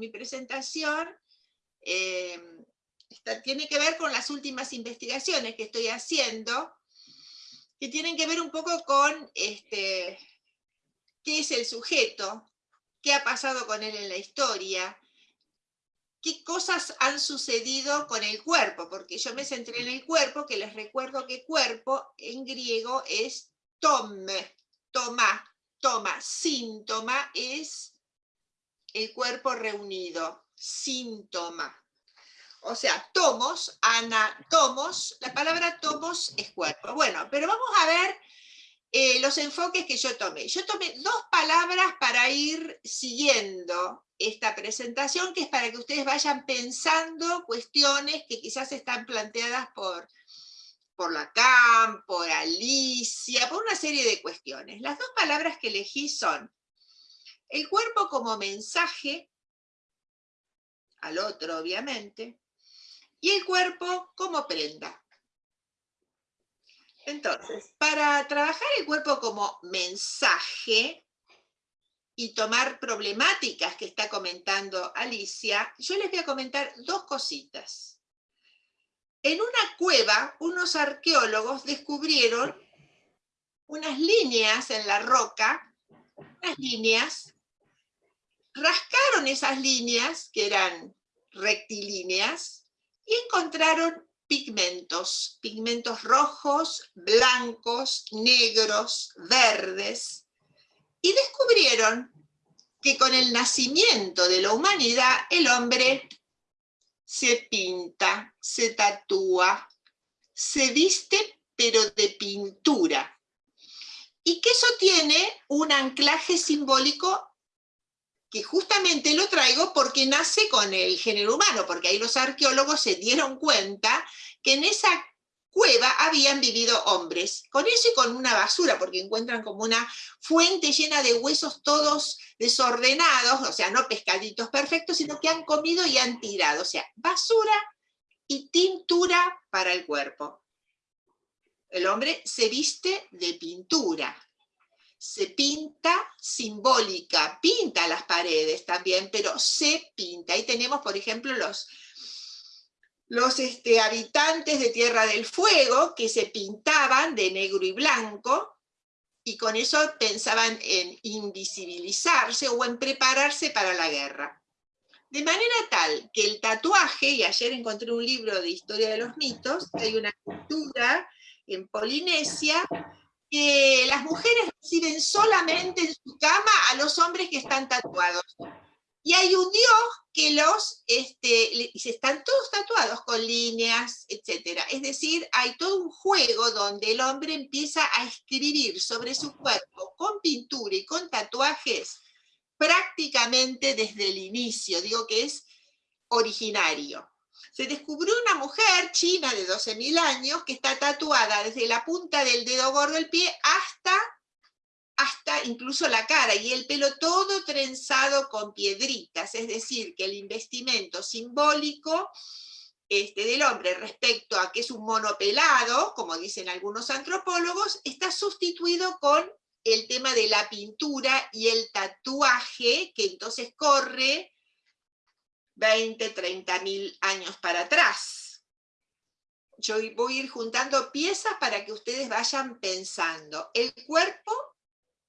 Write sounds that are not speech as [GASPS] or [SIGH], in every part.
mi presentación eh, tiene que ver con las últimas investigaciones que estoy haciendo, que tienen que ver un poco con este, qué es el sujeto, qué ha pasado con él en la historia, qué cosas han sucedido con el cuerpo, porque yo me centré en el cuerpo, que les recuerdo que cuerpo en griego es tome, toma, toma, síntoma es el cuerpo reunido, síntoma. O sea, tomos, anatomos, la palabra tomos es cuerpo. Bueno, pero vamos a ver eh, los enfoques que yo tomé. Yo tomé dos palabras para ir siguiendo esta presentación, que es para que ustedes vayan pensando cuestiones que quizás están planteadas por, por Lacan, por Alicia, por una serie de cuestiones. Las dos palabras que elegí son el cuerpo como mensaje, al otro obviamente, y el cuerpo como prenda. Entonces, para trabajar el cuerpo como mensaje y tomar problemáticas que está comentando Alicia, yo les voy a comentar dos cositas. En una cueva, unos arqueólogos descubrieron unas líneas en la roca, unas líneas, rascaron esas líneas, que eran rectilíneas, y encontraron pigmentos, pigmentos rojos, blancos, negros, verdes, y descubrieron que con el nacimiento de la humanidad el hombre se pinta, se tatúa, se viste pero de pintura. Y que eso tiene un anclaje simbólico que justamente lo traigo porque nace con el género humano, porque ahí los arqueólogos se dieron cuenta que en esa cueva habían vivido hombres, con eso y con una basura, porque encuentran como una fuente llena de huesos todos desordenados, o sea, no pescaditos perfectos, sino que han comido y han tirado, o sea, basura y tintura para el cuerpo. El hombre se viste de pintura, se pinta simbólica, pinta las paredes también, pero se pinta. Ahí tenemos, por ejemplo, los, los este, habitantes de Tierra del Fuego que se pintaban de negro y blanco, y con eso pensaban en invisibilizarse o en prepararse para la guerra. De manera tal que el tatuaje, y ayer encontré un libro de historia de los mitos, hay una cultura en Polinesia que las mujeres reciben solamente en su cama a los hombres que están tatuados. Y hay un dios que los, este, están todos tatuados con líneas, etc. Es decir, hay todo un juego donde el hombre empieza a escribir sobre su cuerpo con pintura y con tatuajes prácticamente desde el inicio, digo que es originario se descubrió una mujer china de 12.000 años que está tatuada desde la punta del dedo gordo del pie hasta, hasta incluso la cara, y el pelo todo trenzado con piedritas, es decir, que el investimento simbólico este, del hombre respecto a que es un mono pelado, como dicen algunos antropólogos, está sustituido con el tema de la pintura y el tatuaje, que entonces corre 20, 30 mil años para atrás. Yo voy a ir juntando piezas para que ustedes vayan pensando. El cuerpo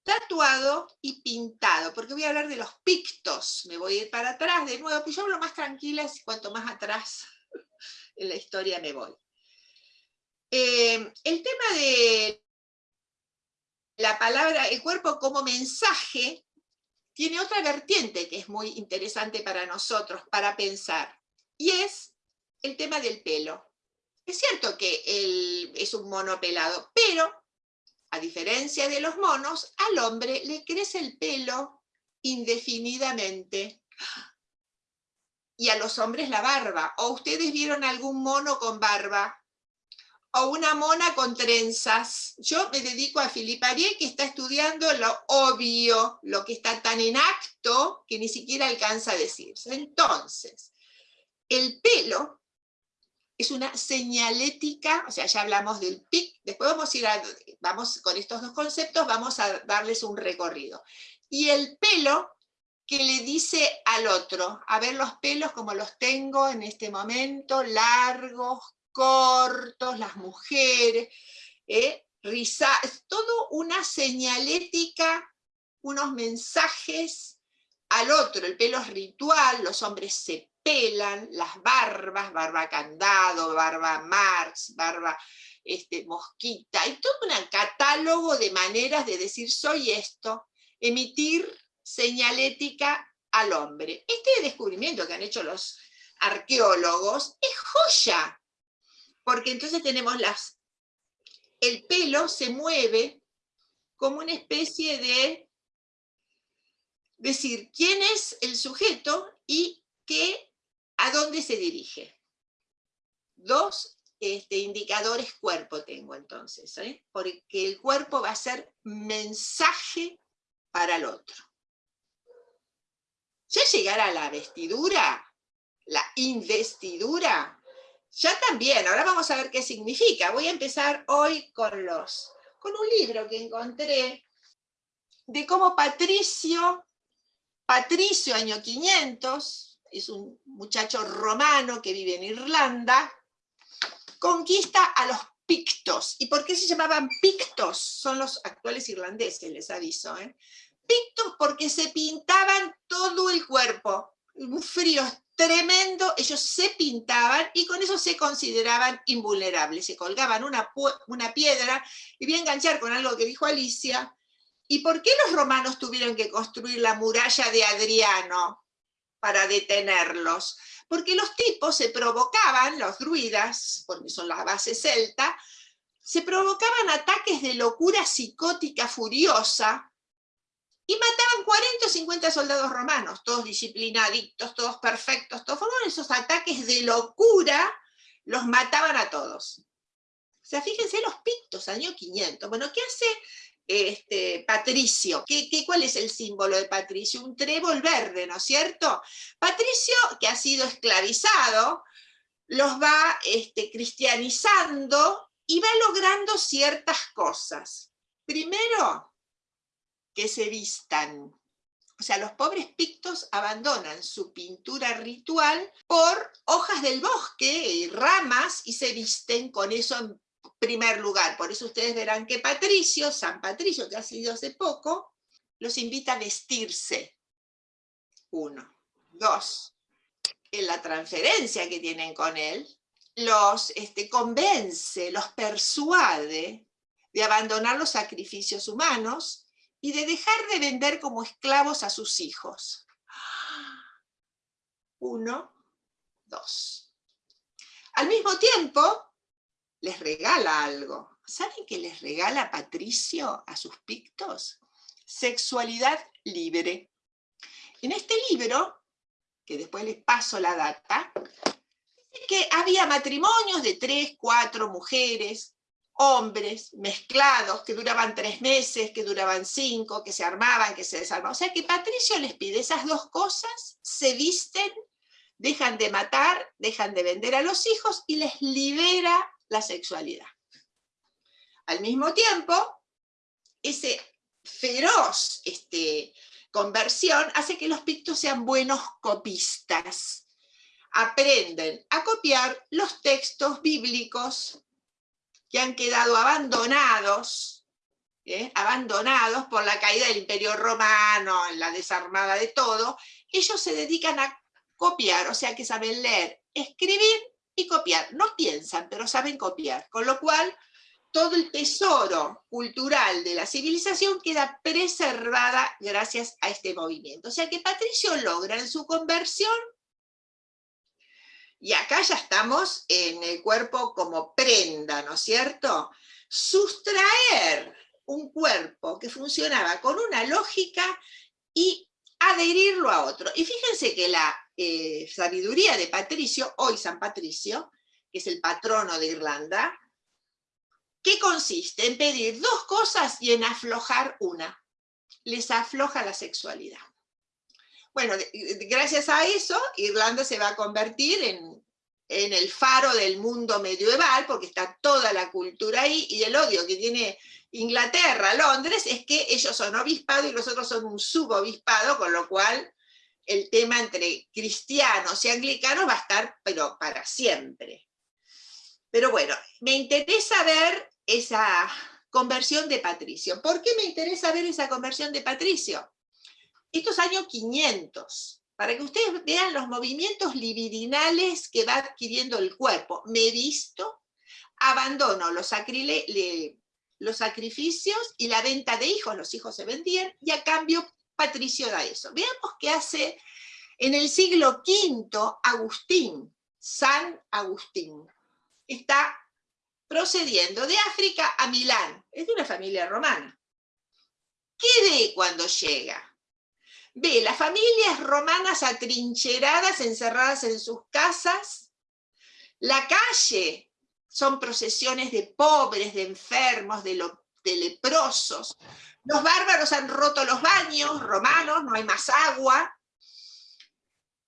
tatuado y pintado, porque voy a hablar de los pictos, me voy a ir para atrás de nuevo, pues yo hablo más tranquila y cuanto más atrás [LAUGHS] en la historia me voy. Eh, el tema de la palabra, el cuerpo como mensaje, tiene otra vertiente que es muy interesante para nosotros, para pensar, y es el tema del pelo. Es cierto que es un mono pelado, pero a diferencia de los monos, al hombre le crece el pelo indefinidamente. Y a los hombres la barba. ¿O ustedes vieron algún mono con barba? O una mona con trenzas. Yo me dedico a Philippe Arié, que está estudiando lo obvio, lo que está tan en acto que ni siquiera alcanza a decirse. Entonces, el pelo es una señalética, o sea, ya hablamos del pic, después vamos a ir a, vamos con estos dos conceptos, vamos a darles un recorrido. Y el pelo que le dice al otro, a ver los pelos como los tengo en este momento, largos, cortos, las mujeres, ¿eh? es todo una señalética, unos mensajes al otro, el pelo es ritual, los hombres se pelan, las barbas, barba candado, barba Marx, barba este, mosquita, hay todo un catálogo de maneras de decir soy esto, emitir señalética al hombre. Este descubrimiento que han hecho los arqueólogos es joya, porque entonces tenemos las... El pelo se mueve como una especie de decir quién es el sujeto y qué, a dónde se dirige. Dos este, indicadores cuerpo tengo entonces, ¿eh? porque el cuerpo va a ser mensaje para el otro. Ya llegar a la vestidura, la investidura, ya también, ahora vamos a ver qué significa. Voy a empezar hoy con, los, con un libro que encontré de cómo Patricio, Patricio año 500, es un muchacho romano que vive en Irlanda, conquista a los pictos. ¿Y por qué se llamaban pictos? Son los actuales irlandeses, les aviso. ¿eh? Pictos porque se pintaban todo el cuerpo. Un frío tremendo, ellos se pintaban y con eso se consideraban invulnerables. Se colgaban una, una piedra, y voy a enganchar con algo que dijo Alicia, ¿y por qué los romanos tuvieron que construir la muralla de Adriano para detenerlos? Porque los tipos se provocaban, los druidas, porque son las bases celta, se provocaban ataques de locura psicótica furiosa, y mataban 40 o 50 soldados romanos, todos disciplinaditos, todos perfectos, todos formaban esos ataques de locura, los mataban a todos. O sea, fíjense los pictos, año 500. Bueno, ¿qué hace este, Patricio? ¿Qué, cuál es el símbolo de Patricio? Un trébol verde, ¿no es cierto? Patricio, que ha sido esclavizado, los va este, cristianizando y va logrando ciertas cosas. Primero, que se vistan. O sea, los pobres pictos abandonan su pintura ritual por hojas del bosque y ramas y se visten con eso en primer lugar. Por eso ustedes verán que Patricio, San Patricio, que ha sido hace poco, los invita a vestirse. Uno. Dos. En la transferencia que tienen con él, los este, convence, los persuade de abandonar los sacrificios humanos y de dejar de vender como esclavos a sus hijos. Uno, dos. Al mismo tiempo, les regala algo. ¿Saben qué les regala Patricio a sus pictos? Sexualidad libre. En este libro, que después les paso la data, dice que había matrimonios de tres, cuatro mujeres, hombres mezclados que duraban tres meses, que duraban cinco, que se armaban, que se desarmaban. O sea que Patricio les pide esas dos cosas, se visten, dejan de matar, dejan de vender a los hijos y les libera la sexualidad. Al mismo tiempo, ese feroz este, conversión hace que los pictos sean buenos copistas. Aprenden a copiar los textos bíblicos que han quedado abandonados, ¿eh? abandonados por la caída del imperio romano, la desarmada de todo, ellos se dedican a copiar, o sea que saben leer, escribir y copiar. No piensan, pero saben copiar, con lo cual todo el tesoro cultural de la civilización queda preservada gracias a este movimiento. O sea que Patricio logra en su conversión y acá ya estamos en el cuerpo como prenda, ¿no es cierto? Sustraer un cuerpo que funcionaba con una lógica y adherirlo a otro. Y fíjense que la eh, sabiduría de Patricio, hoy San Patricio, que es el patrono de Irlanda, ¿qué consiste? En pedir dos cosas y en aflojar una. Les afloja la sexualidad. Bueno, gracias a eso, Irlanda se va a convertir en, el faro del mundo medieval, porque está toda la cultura ahí, y el odio que tiene Inglaterra, Londres, es que ellos son obispado y nosotros somos un subobispado, con lo cual el tema entre cristianos y anglicanos va a estar, pero para siempre. Pero bueno, me interesa ver esa conversión de Patricio. ¿Por qué me interesa ver esa conversión de Patricio? Estos años 500, para que ustedes vean los movimientos libidinales que va adquiriendo el cuerpo. Me he visto, abandono los, los sacrificios y la venta de hijos, los hijos se vendían, y a cambio Patricio da eso. Veamos qué hace en el siglo V Agustín, San Agustín. Está procediendo de África a Milán. Es de una familia romana. ¿Qué ve cuando llega? Ve las familias romanas atrincheradas, encerradas en sus casas. La calle son procesiones de pobres, de enfermos, de, leprosos. Los bárbaros han roto los baños romanos, no hay más agua.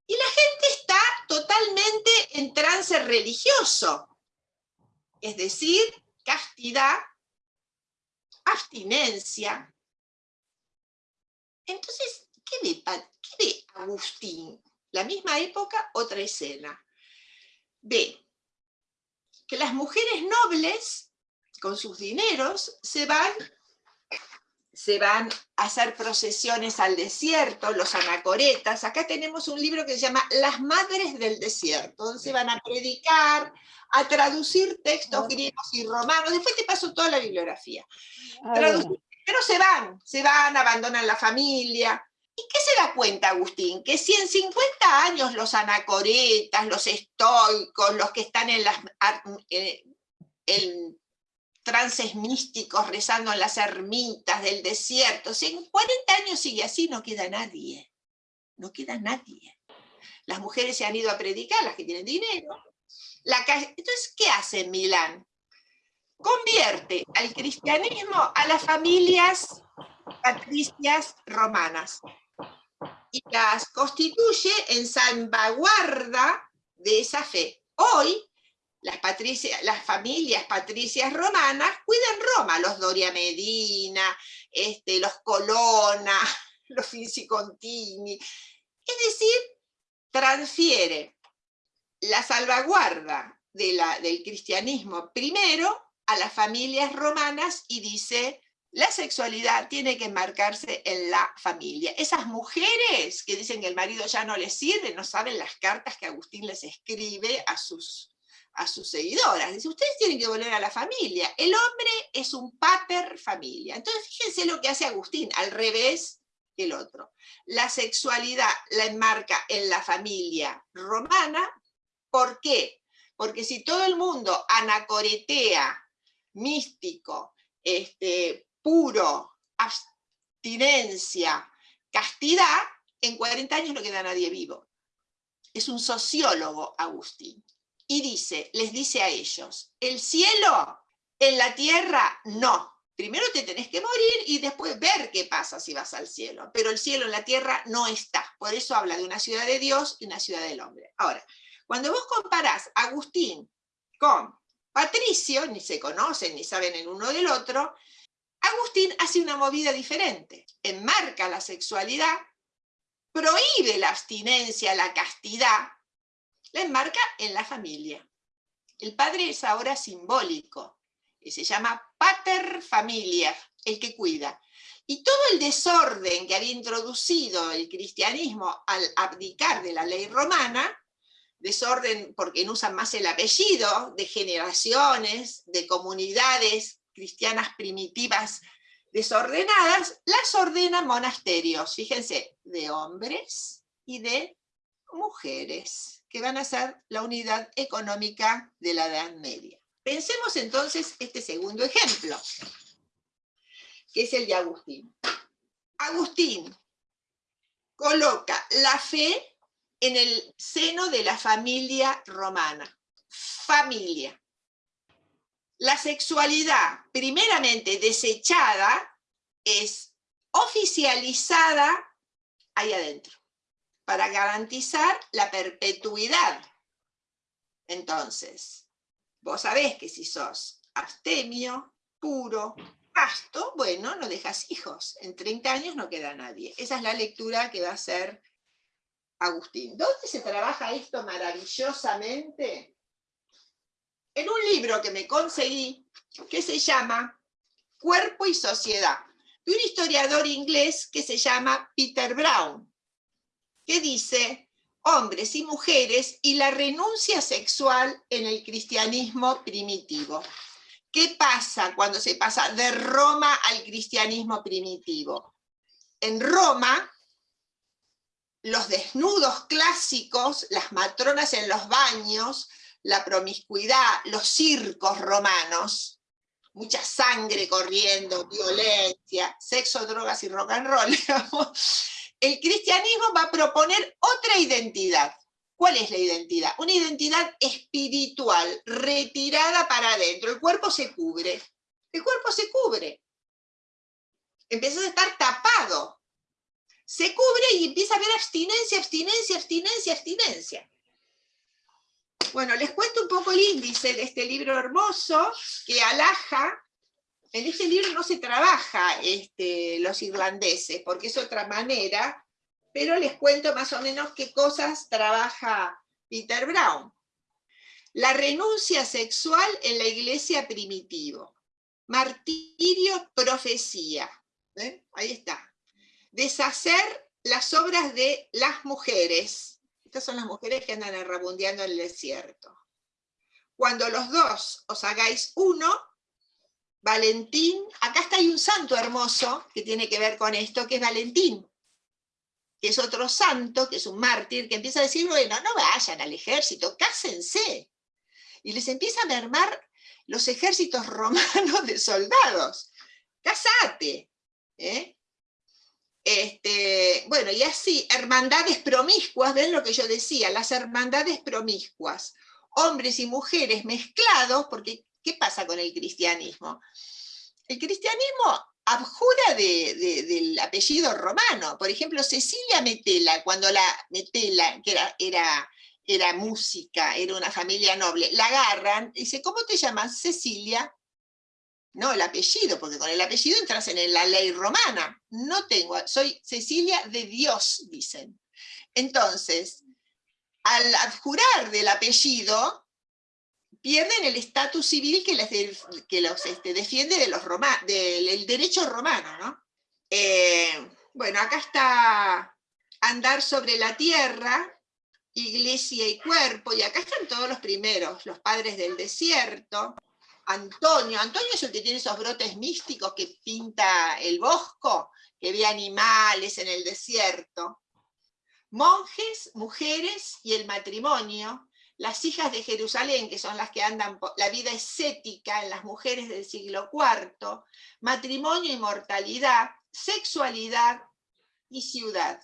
Y la gente está totalmente en trance religioso. Es decir, castidad, abstinencia. Entonces, ¿qué ve, ¿qué ve Agustín? La misma época, otra escena. Ve que las mujeres nobles, con sus dineros, se van se van a hacer procesiones al desierto, los anacoretas. Acá tenemos un libro que se llama Las Madres del Desierto, donde se van a predicar, a traducir textos griegos y romanos. Después te paso toda la bibliografía. pero se van, se van, abandonan la familia. ¿Y qué se da cuenta Agustín? Que si en 50 años los anacoretas, los estoicos, los que están en las... Eh, trances místicos rezando en las ermitas del desierto. Si en 40 años sigue así, no queda nadie. No queda nadie. Las mujeres se han ido a predicar, las que tienen dinero. Entonces, ¿qué hace Milán? Convierte al cristianismo a las familias patricias romanas y las constituye en salvaguarda de esa fe. Hoy las, las familias patricias romanas cuidan Roma, los Doria Medina, este, los Colonna, [LAUGHS] los Contini. Es decir, transfiere la salvaguarda de la, del cristianismo primero a las familias romanas y dice, la sexualidad tiene que marcarse en la familia. Esas mujeres que dicen que el marido ya no les sirve, no saben las cartas que Agustín les escribe a sus a sus seguidoras. Dice, ustedes tienen que volver a la familia. El hombre es un pater familia. Entonces fíjense lo que hace Agustín, al revés que el otro. La sexualidad la enmarca en la familia romana. ¿Por qué? Porque si todo el mundo anacoretea, místico, este, puro, abstinencia, castidad, en 40 años no queda nadie vivo. Es un sociólogo, Agustín y dice, les dice a ellos, el cielo en la tierra no. Primero te tenés que morir y después ver qué pasa si vas al cielo. Pero el cielo en la tierra no está. Por eso habla de una ciudad de Dios y una ciudad del hombre. Ahora, cuando vos comparás a Agustín con Patricio, ni se conocen ni saben el uno del otro, Agustín hace una movida diferente. Enmarca la sexualidad, prohíbe la abstinencia, la castidad, la enmarca en la familia. El padre es ahora simbólico, y se llama pater familia, el que cuida. Y todo el desorden que había introducido el cristianismo al abdicar de la ley romana, desorden porque no usan más el apellido, de generaciones, de comunidades cristianas primitivas desordenadas, las ordenan monasterios, fíjense, de hombres y de mujeres que van a ser la unidad económica de la Edad Media. Pensemos entonces este segundo ejemplo, que es el de Agustín. Agustín coloca la fe en el seno de la familia romana. Familia. La sexualidad, primeramente desechada, es oficializada ahí adentro para garantizar la perpetuidad. Entonces, vos sabés que si sos abstemio, puro, casto, bueno, no dejas hijos. En 30 años no queda nadie. Esa es la lectura que va a hacer Agustín. ¿Dónde se trabaja esto maravillosamente? En un libro que me conseguí, que se llama Cuerpo y Sociedad, de un historiador inglés que se llama Peter Brown, que dice hombres y mujeres y la renuncia sexual en el cristianismo primitivo. ¿Qué pasa cuando se pasa de Roma al cristianismo primitivo? En Roma, los desnudos clásicos, las matronas en los baños, la promiscuidad, los circos romanos, mucha sangre corriendo, violencia, sexo, drogas y rock and roll, [LAUGHS] el cristianismo va a proponer otra identidad. ¿Cuál es la identidad? Una identidad espiritual, retirada para adentro. El cuerpo se cubre. El cuerpo se cubre. Empieza a estar tapado. Se cubre y empieza a haber abstinencia, abstinencia, abstinencia, abstinencia. Bueno, les cuento un poco el índice de este libro hermoso que alaja. En este libro no se trabaja este, los irlandeses, porque es otra manera, pero les cuento más o menos qué cosas trabaja Peter Brown. La renuncia sexual en la iglesia primitivo. Martirio, profecía. Ahí está. Deshacer las obras de las mujeres. Estas son las mujeres que andan errabundeando en el desierto. Cuando los dos os hagáis uno, Valentín, acá está hay un santo hermoso que tiene que ver con esto, que es Valentín que es otro santo, que es un mártir, que empieza a decir, bueno, no vayan al ejército, cásense. Y les empieza a mermar los ejércitos [LAUGHS] romanos de soldados. Cásate. ¿eh? Este, bueno, y así, hermandades promiscuas, ven lo que yo decía, las hermandades promiscuas, hombres y mujeres mezclados, porque ¿qué pasa con el cristianismo? El cristianismo abjura del apellido romano. Por ejemplo, Cecilia Metela, cuando la Metela, que era, era, era música, era una familia noble, la agarran, y dice, ¿cómo te llamas? Cecilia. No, el apellido, porque con el apellido entras en la ley romana. No tengo, soy Cecilia de Dios, dicen. Entonces, al abjurar del apellido, pierden el estatus civil que, que los este, defiende de los del derecho romano. ¿no? Eh, bueno, acá está andar sobre la tierra, iglesia y cuerpo, y acá están todos los primeros, los padres del desierto, Antonio, Antonio es el que tiene esos brotes místicos que pinta el bosco, que ve animales en el desierto, monjes, mujeres y el matrimonio, las hijas de Jerusalén, que son las que andan por la vida escética en las mujeres del siglo IV, matrimonio y mortalidad, sexualidad y ciudad.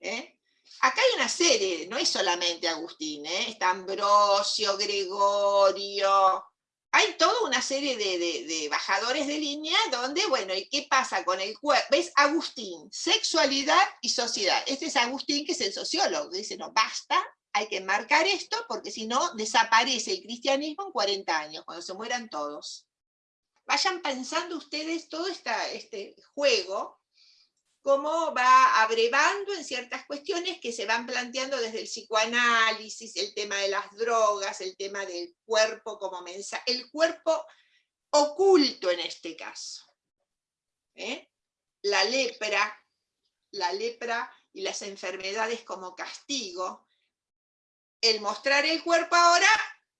¿eh? Acá hay una serie, no es solamente Agustín, ¿eh? está Ambrosio, Gregorio, hay toda una serie de, bajadores de línea donde, bueno, ¿y qué pasa con el cuerpo? ¿Ves? Agustín, sexualidad y sociedad. Este es Agustín, que es el sociólogo, dice, no, basta hay que marcar esto porque si no desaparece el cristianismo en 40 años, cuando se mueran todos. Vayan pensando ustedes todo este juego, cómo va abrevando en ciertas cuestiones que se van planteando desde el psicoanálisis, el tema de las drogas, el tema del cuerpo como mensaje, el cuerpo oculto en este caso. ¿eh? La lepra, la lepra y las enfermedades como castigo, el mostrar el cuerpo ahora,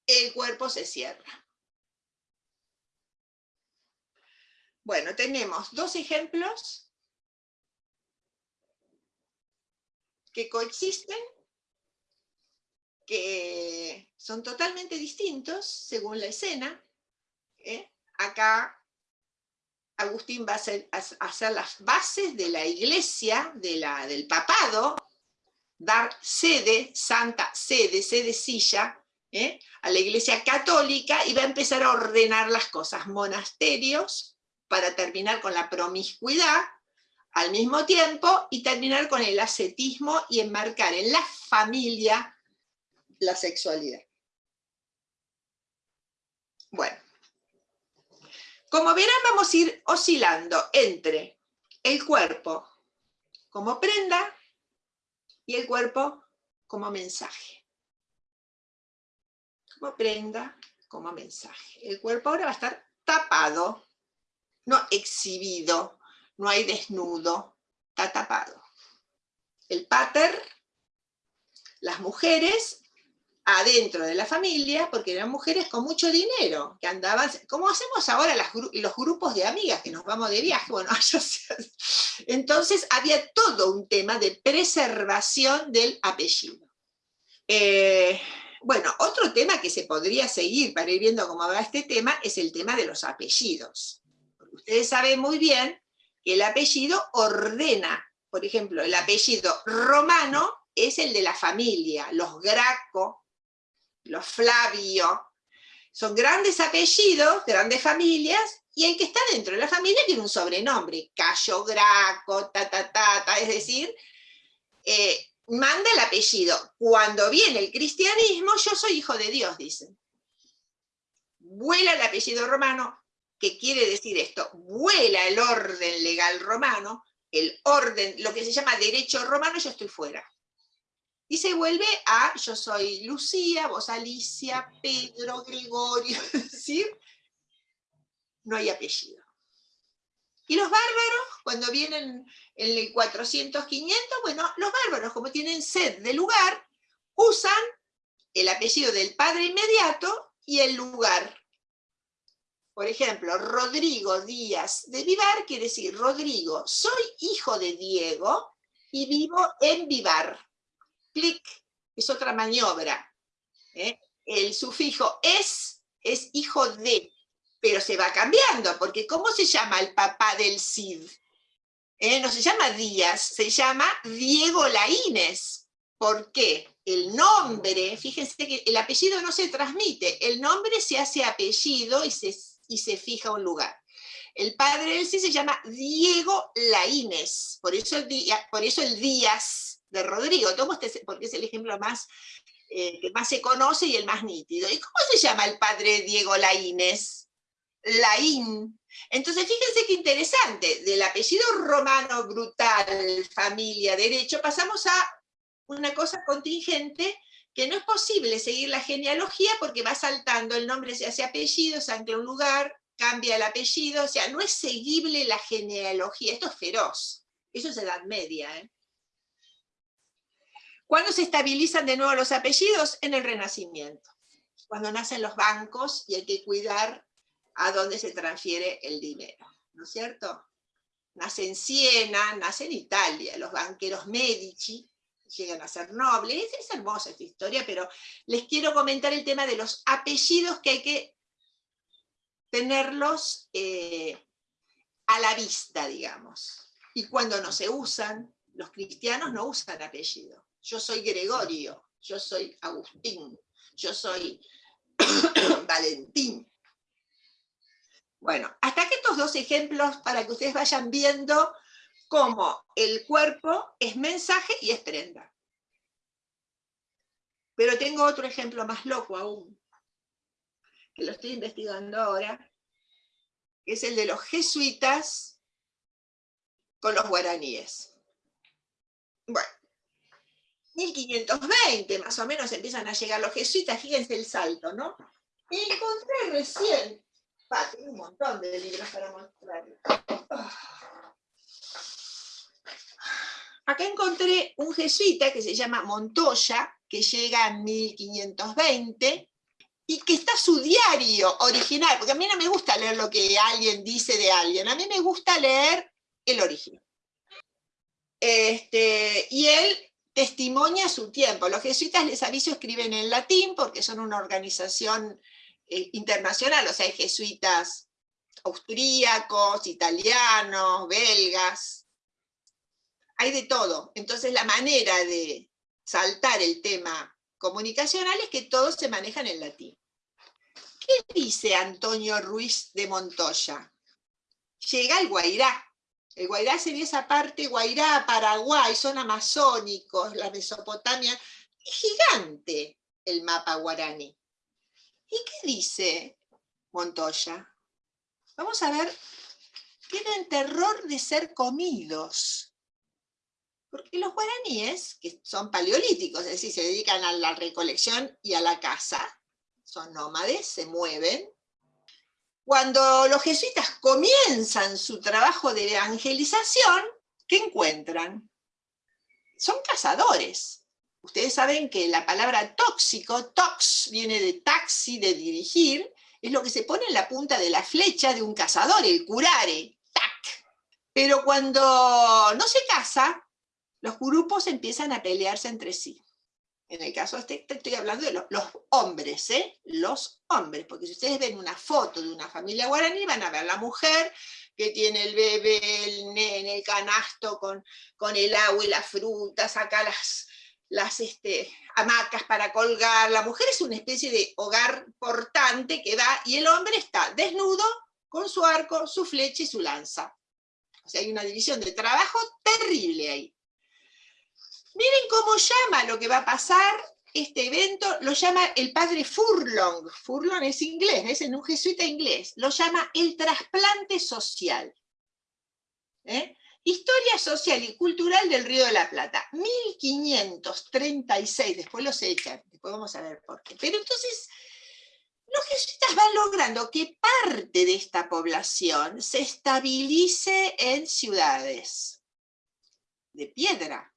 el cuerpo se cierra. Bueno, tenemos dos ejemplos que coexisten, que son totalmente distintos según la escena. ¿eh? Acá Agustín va a hacer, las bases de la iglesia, de la, del papado, dar sede, santa sede, sede silla, ¿eh? a la iglesia católica y va a empezar a ordenar las cosas, monasterios, para terminar con la promiscuidad al mismo tiempo y terminar con el ascetismo y enmarcar en la familia la sexualidad. Bueno, como verán vamos a ir oscilando entre el cuerpo como prenda y el cuerpo como mensaje. Como prenda, como mensaje. El cuerpo ahora va a estar tapado, no exhibido, no hay desnudo, está tapado. El pater, las mujeres adentro de la familia, porque eran mujeres con mucho dinero, que andaban, como hacemos ahora los grupos de amigas que nos vamos de viaje, bueno, [LAUGHS] entonces había todo un tema de preservación del apellido. Eh, bueno, otro tema que se podría seguir para ir viendo cómo va este tema es el tema de los apellidos. ustedes saben muy bien el apellido ordena, por ejemplo, el apellido romano es el de la familia, los Graco, los Flavio, son grandes apellidos, grandes familias, y el que está dentro de la familia tiene un sobrenombre, Cayo Graco, ta, ta, ta, ta es decir, eh, manda el apellido. Cuando viene el cristianismo, yo soy hijo de Dios, dicen. Vuela el apellido romano, ¿qué quiere decir esto? Vuela el orden legal romano, el orden, lo que se llama derecho romano, yo estoy fuera. Y se vuelve a, yo soy Lucía, vos Alicia, Pedro, Gregorio, [LAUGHS] ¿sí? No hay apellido. Y los bárbaros, cuando vienen en el 400, 500, bueno, los bárbaros, como tienen sed de lugar, usan el apellido del padre inmediato y el lugar. Por ejemplo, Rodrigo Díaz de Vivar quiere decir, Rodrigo, soy hijo de Diego y vivo en Vivar clic, es otra maniobra. ¿eh? El sufijo es, es hijo de, pero se va cambiando, porque ¿cómo se llama el papá del Cid? ¿Eh? No se llama Díaz, se llama Diego Laínez. ¿Por qué? El nombre, fíjense que el apellido no se transmite, el nombre se hace apellido y se, y se fija un lugar. El padre del Cid se llama Diego Laínez, por eso el, por eso el Díaz de Rodrigo, tomo este porque es el ejemplo más, eh, que más se conoce y el más nítido. ¿Y cómo se llama el padre Diego Laínez? Laín. Entonces, fíjense qué interesante, del apellido romano brutal, familia, derecho, pasamos a una cosa contingente que no es posible seguir la genealogía porque va saltando, el nombre se hace apellido, se ancla un lugar, cambia el apellido, o sea, no es seguible la genealogía, esto es feroz, eso es edad media, ¿eh? ¿Cuándo se estabilizan de nuevo los apellidos? En el Renacimiento, cuando nacen los bancos y hay que cuidar a dónde se transfiere el dinero, ¿no es cierto? Nace en Siena, nace en Italia, los banqueros Medici llegan a ser nobles, es hermosa esta historia, pero les quiero comentar el tema de los apellidos que hay que tenerlos eh, a la vista, digamos. Y cuando no se usan, los cristianos no usan apellido yo soy Gregorio, yo soy Agustín, yo soy [COUGHS] Valentín. Bueno, hasta que estos dos ejemplos para que ustedes vayan viendo cómo el cuerpo es mensaje y es prenda. Pero tengo otro ejemplo más loco aún, que lo estoy investigando ahora, que es el de los jesuitas con los guaraníes. Bueno, 1520 más o menos empiezan a llegar los jesuitas, fíjense el salto, ¿no? Y encontré recién, tengo un montón de libros para mostrarles. Acá encontré un jesuita que se llama Montoya, que llega en 1520, y que está su diario original, porque a mí no me gusta leer lo que alguien dice de alguien, a mí me gusta leer el origen. Este, y él testimonia su tiempo. Los jesuitas, les aviso, escriben en latín porque son una organización eh, internacional, o sea, hay jesuitas austríacos, italianos, belgas, hay de todo. Entonces la manera de saltar el tema comunicacional es que todos se manejan en latín. ¿Qué dice Antonio Ruiz de Montoya? Llega el Guairá, el Guairá sería esa parte, Guairá, Paraguay, son amazónicos, la Mesopotamia. Es gigante el mapa guaraní. ¿Y qué dice Montoya? Vamos a ver, tienen terror de ser comidos. Porque los guaraníes, que son paleolíticos, es decir, se dedican a la recolección y a la caza, son nómades, se mueven. Cuando los jesuitas comienzan su trabajo de evangelización, ¿qué encuentran? Son cazadores. Ustedes saben que la palabra tóxico, tox, viene de taxi, de dirigir, es lo que se pone en la punta de la flecha de un cazador, el curare, tac. Pero cuando no se caza, los grupos empiezan a pelearse entre sí. En el caso este, estoy hablando de los, hombres, ¿eh? Los hombres, porque si ustedes ven una foto de una familia guaraní, van a ver la mujer que tiene el bebé en el canasto con, con el agua y la fruta, saca las, las este, hamacas para colgar. La mujer es una especie de hogar portante que va, y el hombre está desnudo con su arco, su flecha y su lanza. O sea, hay una división de trabajo terrible ahí. Miren cómo llama lo que va a pasar este evento, lo llama el padre Furlong, Furlong es inglés, es en un jesuita inglés, lo llama el trasplante social. ¿Eh? Historia social y cultural del Río de la Plata, 1536, después los echan, después vamos a ver por qué. Pero entonces, los jesuitas van logrando que parte de esta población se estabilice en ciudades de piedra,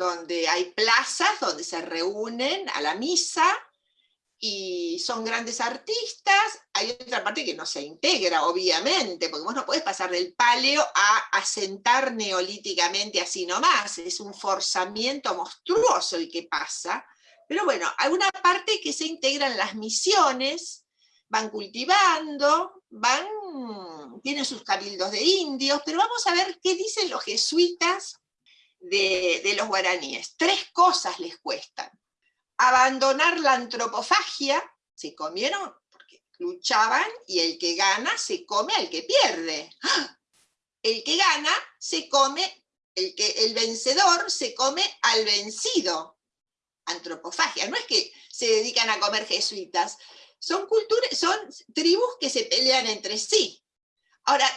donde hay plazas donde se reúnen a la misa y son grandes artistas, hay otra parte que no se integra, obviamente, porque vos no podés pasar del paleo a asentar neolíticamente así nomás, es un forzamiento monstruoso el que pasa, pero bueno, hay una parte que se integran las misiones, van cultivando, van, tienen sus cabildos de indios, pero vamos a ver qué dicen los jesuitas de, los guaraníes. Tres cosas les cuestan. Abandonar la antropofagia, se comieron porque luchaban, y el que gana se come al que pierde. El que gana se come, el, que, el vencedor se come al vencido. Antropofagia, no es que se dedican a comer jesuitas, son, culturas, son tribus que se pelean entre sí. Ahora,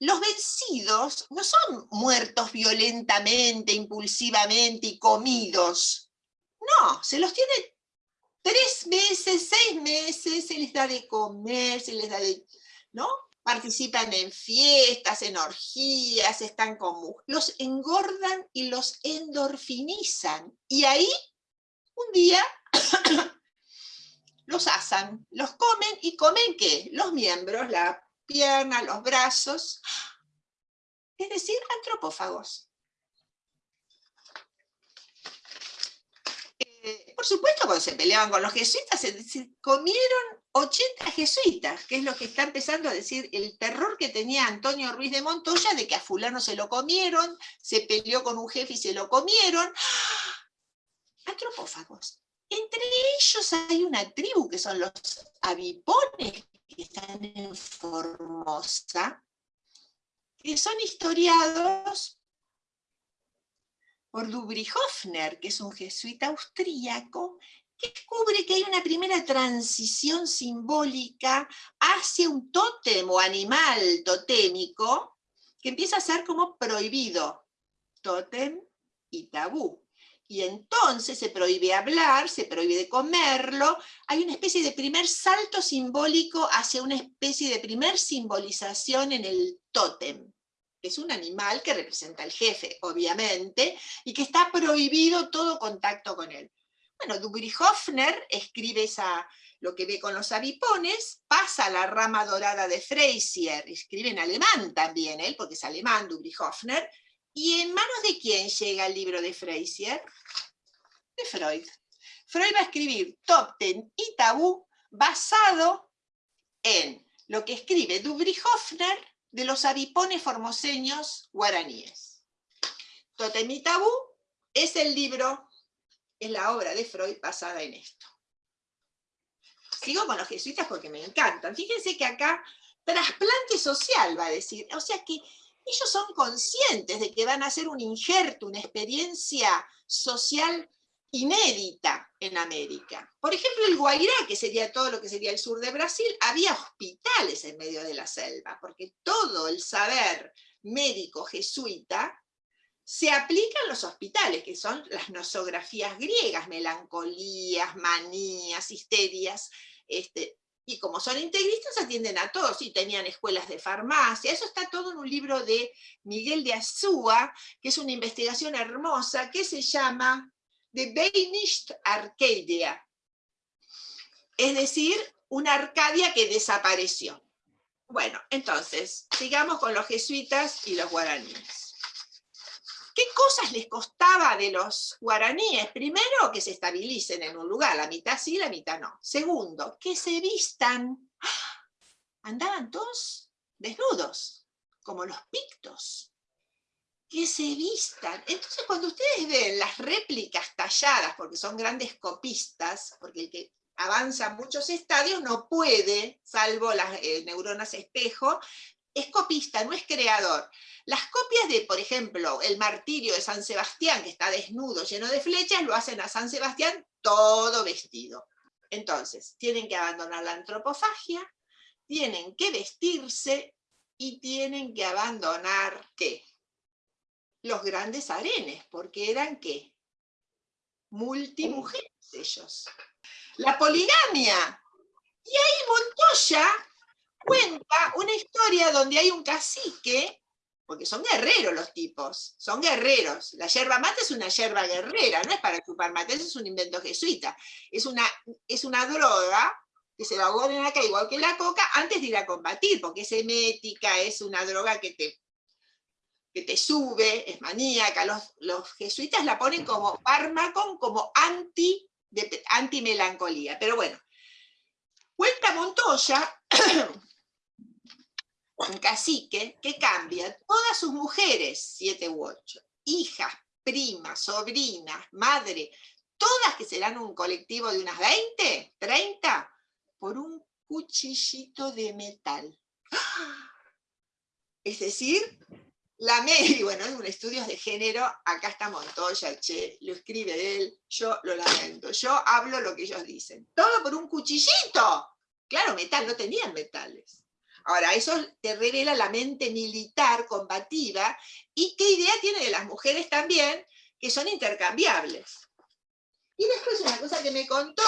los vencidos no son muertos violentamente, impulsivamente y comidos. No, se los tiene tres meses, seis meses, se les da de comer, se les da de... ¿no? Participan en fiestas, en orgías, están con... Los engordan y los endorfinizan. Y ahí, un día, [COUGHS] los asan, los comen y comen ¿qué? Los miembros, la piernas, los brazos, es decir, antropófagos. Eh, por supuesto, cuando se peleaban con los jesuitas, se, comieron 80 jesuitas, que es lo que está empezando a decir el terror que tenía Antonio Ruiz de Montoya de que a fulano se lo comieron, se peleó con un jefe y se lo comieron. Antropófagos. Entre ellos hay una tribu que son los avipones, que están en Formosa, que son historiados por Hofner, que es un jesuita austríaco, que descubre que hay una primera transición simbólica hacia un tótem o animal totémico que empieza a ser como prohibido, tótem y tabú y entonces se prohíbe hablar, se prohíbe comerlo, hay una especie de primer salto simbólico hacia una especie de primer simbolización en el tótem, es un animal que representa al jefe, obviamente, y que está prohibido todo contacto con él. Bueno, Hofner escribe esa, lo que ve con los avipones, pasa a la rama dorada de Freysier, escribe en alemán también, él, porque es alemán Hofner, ¿Y en manos de quién llega el libro de Freysier? De Freud. Freud va a escribir Top Ten y Tabú basado en lo que escribe Hofner de los avipones formoseños guaraníes. Totem y Tabú es el libro, es la obra de Freud basada en esto. Sigo con los jesuitas porque me encantan. Fíjense que acá, trasplante social va a decir, o sea que ellos son conscientes de que van a hacer un injerto, una experiencia social inédita en América. Por ejemplo, el Guairá, que sería todo lo que sería el sur de Brasil, había hospitales en medio de la selva, porque todo el saber médico jesuita se aplica en los hospitales, que son las nosografías griegas, melancolías, manías, histerias, este, y como son integristas atienden a todos, y tenían escuelas de farmacia, eso está todo en un libro de Miguel de Azúa, que es una investigación hermosa, que se llama The Banished Arcadia, es decir, una Arcadia que desapareció. Bueno, entonces, sigamos con los jesuitas y los guaraníes. ¿Qué cosas les costaba de los guaraníes? Primero, que se estabilicen en un lugar, la mitad sí, la mitad no. Segundo, que se vistan. [GASPS] Andaban todos desnudos, como los pictos. Que se vistan. Entonces, cuando ustedes ven las réplicas talladas, porque son grandes copistas, porque el que avanza muchos estadios no puede, salvo las eh, neuronas espejo, es copista, no es creador. Las copias de, por ejemplo, el martirio de San Sebastián, que está desnudo, lleno de flechas, lo hacen a San Sebastián todo vestido. Entonces, tienen que abandonar la antropofagia, tienen que vestirse y tienen que abandonar, ¿qué? Los grandes arenes, porque eran, ¿qué? Multimujeres ellos. La poligamia. Y ahí Montoya cuenta una historia donde hay un cacique porque son guerreros los tipos, son guerreros. La yerba mate es una yerba guerrera, no es para chupar mate, eso es un invento jesuita. Es una, es una droga que se la ponen acá igual que la coca antes de ir a combatir, porque es emética, es una droga que te, que te sube, es maníaca. Los, los jesuitas la ponen como fármaco, como anti, de, antimelancolía. Pero bueno, cuenta Montoya [CLEARS THROAT] un cacique que cambia todas sus mujeres, siete u ocho, hijas, primas, sobrinas, madre, todas que serán un colectivo de unas 20, 30, por un cuchillito de metal. Es decir, la media, [LAUGHS] bueno, en un estudios de género, acá está Montoya, che, lo escribe él, yo lo lamento, yo hablo lo que ellos dicen. Todo por un cuchillito. Claro, metal, no tenían metales. Ahora, eso te revela la mente militar, combativa, y qué idea tiene de las mujeres también, que son intercambiables. Y después una cosa que me contó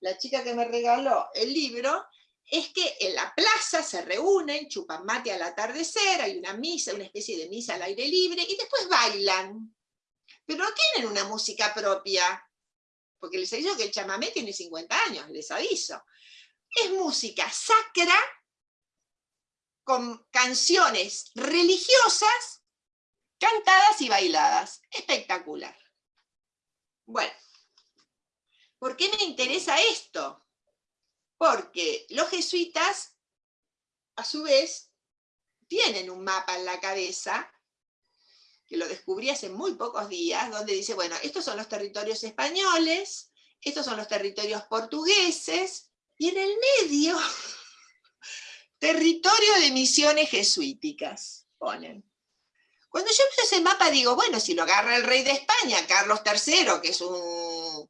la chica que me regaló el libro, es que en la plaza se reúnen, chupan mate al atardecer, hay una misa, una especie de misa al aire libre, y después bailan. Pero no tienen una música propia, porque les aviso que el chamamé tiene 50 años, les aviso. Es música sacra con canciones religiosas cantadas y bailadas. Espectacular. Bueno, ¿por qué me interesa esto? Porque los jesuitas, a su vez, tienen un mapa en la cabeza, que lo descubrí hace muy pocos días, donde dice, bueno, estos son los territorios españoles, estos son los territorios portugueses, y en el medio [LAUGHS] Territorio de misiones jesuíticas, ponen. Cuando yo veo ese mapa digo, bueno, si lo agarra el rey de España, Carlos III, que es un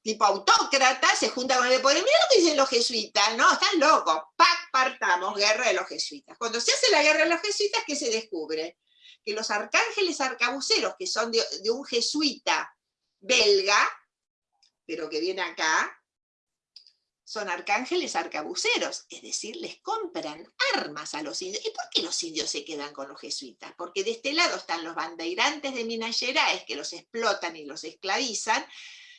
tipo autócrata, se junta con el poder, mira lo que dicen los jesuitas, no, están locos, pac, partamos, guerra de los jesuitas. Cuando se hace la guerra de los jesuitas, ¿qué se descubre? Que los arcángeles arcabuceros, que son de, de un jesuita belga, pero que viene acá, son arcángeles arcabuceros, es decir, les compran armas a los indios. ¿Y por qué los indios se quedan con los jesuitas? Porque de este lado están los bandeirantes de Minas Gerais que los explotan y los esclavizan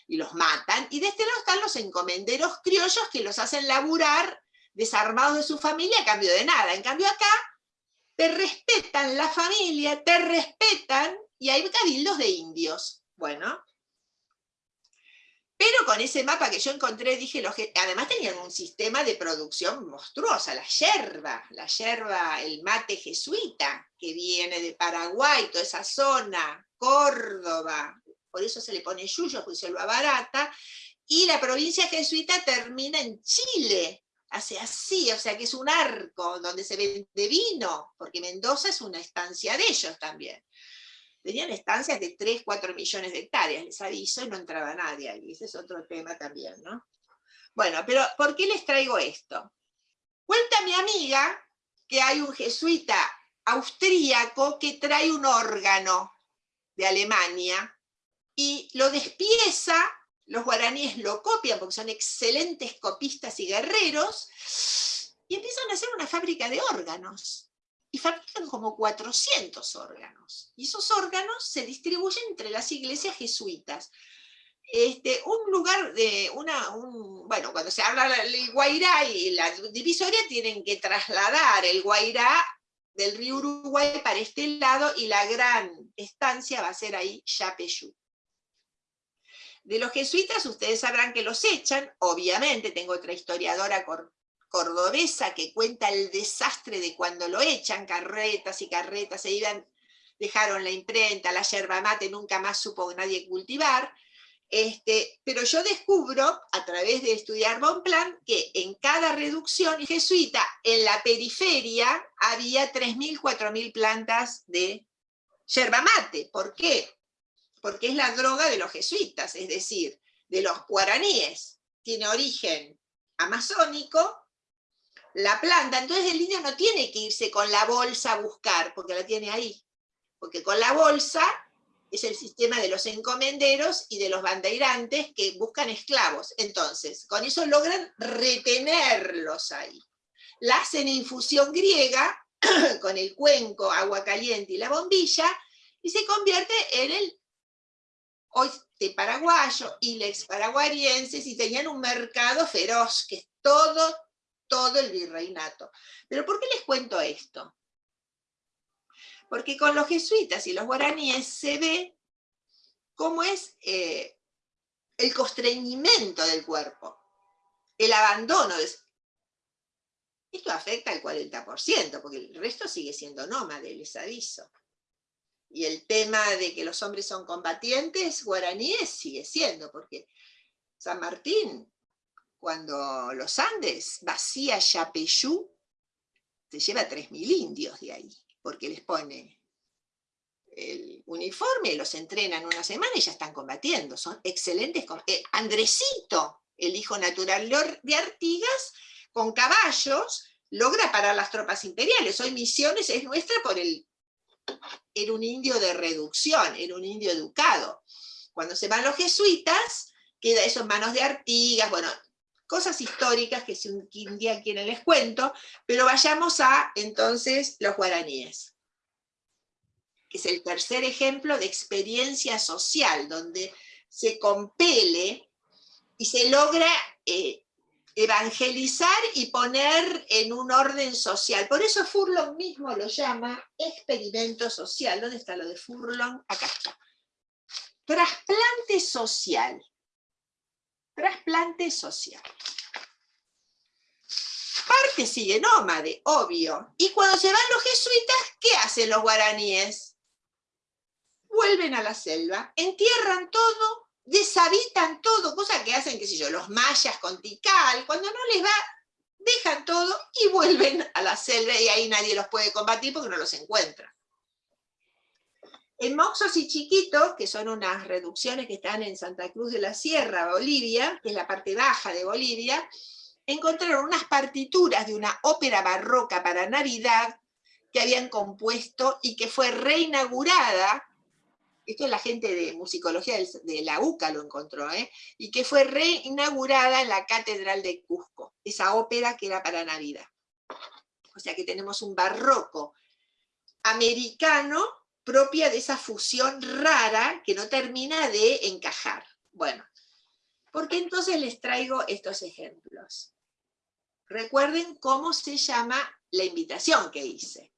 y los matan, y de este lado están los encomenderos criollos que los hacen laburar desarmados de su familia a cambio de nada. En cambio acá te respetan la familia, te respetan, y hay cabildos de indios. Bueno, pero con ese mapa que yo encontré, dije, además tenían un sistema de producción monstruosa, la yerba, la yerba, el mate jesuita, que viene de Paraguay, toda esa zona, Córdoba, por eso se le pone yuyo, pues se lo abarata, y la provincia jesuita termina en Chile, hace así, o sea que es un arco donde se vende vino, porque Mendoza es una estancia de ellos también tenían estancias de 3, 4 millones de hectáreas, les aviso, y no entraba nadie ahí, ese es otro tema también, ¿no? Bueno, pero ¿por qué les traigo esto? Cuenta mi amiga que hay un jesuita austríaco que trae un órgano de Alemania y lo despieza, los guaraníes lo copian porque son excelentes copistas y guerreros, y empiezan a hacer una fábrica de órganos. Y fabrican como 400 órganos. Y esos órganos se distribuyen entre las iglesias jesuitas. Este, un lugar de una, bueno, cuando se habla del Guairá y la divisoria tienen que trasladar el Guairá del río Uruguay para este lado y la gran estancia va a ser ahí Yapeyú. De los jesuitas ustedes sabrán que los echan, obviamente, tengo otra historiadora cordobesa que cuenta el desastre de cuando lo echan, carretas y carretas, se iban, dejaron la imprenta, la yerba mate, nunca más supo nadie cultivar, este, pero yo descubro, a través de estudiar Bonplan, que en cada reducción jesuita, en la periferia, había 3.000, 4.000 plantas de yerba mate. ¿Por qué? Porque es la droga de los jesuitas, es decir, de los guaraníes. Tiene origen amazónico, la planta, entonces el niño no tiene que irse con la bolsa a buscar, porque la tiene ahí. Porque con la bolsa es el sistema de los encomenderos y de los bandeirantes que buscan esclavos. Entonces, con eso logran retenerlos ahí. La hacen infusión griega, [CLEARS THROAT] con el cuenco, agua caliente y la bombilla, y se convierte en el oeste paraguayo y lex paraguarienses, y tenían un mercado feroz, que es todo, todo el virreinato. Pero ¿por qué les cuento esto? porque con los jesuitas y los guaraníes se ve cómo es eh, el constreñimiento del cuerpo, el abandono. De... Esto afecta al 40%, porque el resto sigue siendo nómade, les aviso. Y el tema de que los hombres son combatientes guaraníes sigue siendo, porque San Martín, cuando los Andes vacía Yapeyú, se lleva 3.000 indios de ahí porque les pone el uniforme, los entrenan una semana y ya están combatiendo, son excelentes. Eh, Andresito, el hijo natural de Artigas, con caballos, logra parar las tropas imperiales. Hoy Misiones es nuestra por el... Era un indio de reducción, era un indio educado. Cuando se van los jesuitas, queda eso en manos de Artigas, bueno, cosas históricas que si un día quieren les cuento, pero vayamos a entonces los guaraníes, que es el tercer ejemplo de experiencia social, donde se compele y se logra eh, evangelizar y poner en un orden social. Por eso Furlong mismo lo llama experimento social. ¿Dónde está lo de Furlong? Acá está. Trasplante social trasplante social. Parte sigue nómade, obvio. Y cuando se van los jesuitas, ¿qué hacen los guaraníes? Vuelven a la selva, entierran todo, deshabitan todo, cosa que hacen, qué sé yo, los mayas con Tikal, cuando no les va, dejan todo y vuelven a la selva y ahí nadie los puede combatir porque no los encuentra. En Moxos y Chiquito, que son unas reducciones que están en Santa Cruz de la Sierra, Bolivia, que es la parte baja de Bolivia, encontraron unas partituras de una ópera barroca para Navidad que habían compuesto y que fue reinaugurada, esto es la gente de musicología de la UCA lo encontró, ¿eh? y que fue reinaugurada en la Catedral de Cusco, esa ópera que era para Navidad. O sea que tenemos un barroco americano propia de esa fusión rara que no termina de encajar. Bueno, ¿por qué entonces les traigo estos ejemplos? Recuerden cómo se llama la invitación que hice.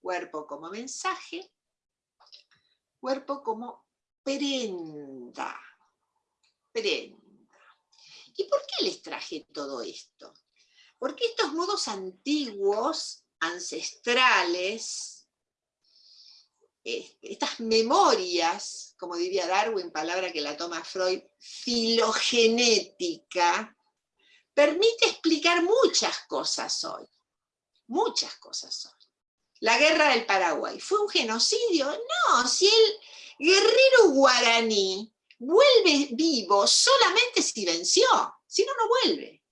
Cuerpo como mensaje, cuerpo como prenda. Prenda. ¿Y por qué les traje todo esto? Porque estos modos antiguos, ancestrales, estas memorias, como diría Darwin, palabra que la toma Freud, filogenética, permite explicar muchas cosas hoy. Muchas cosas hoy. La guerra del Paraguay, ¿fue un genocidio? No, si el guerrero guaraní vuelve vivo solamente si venció, si no, no vuelve.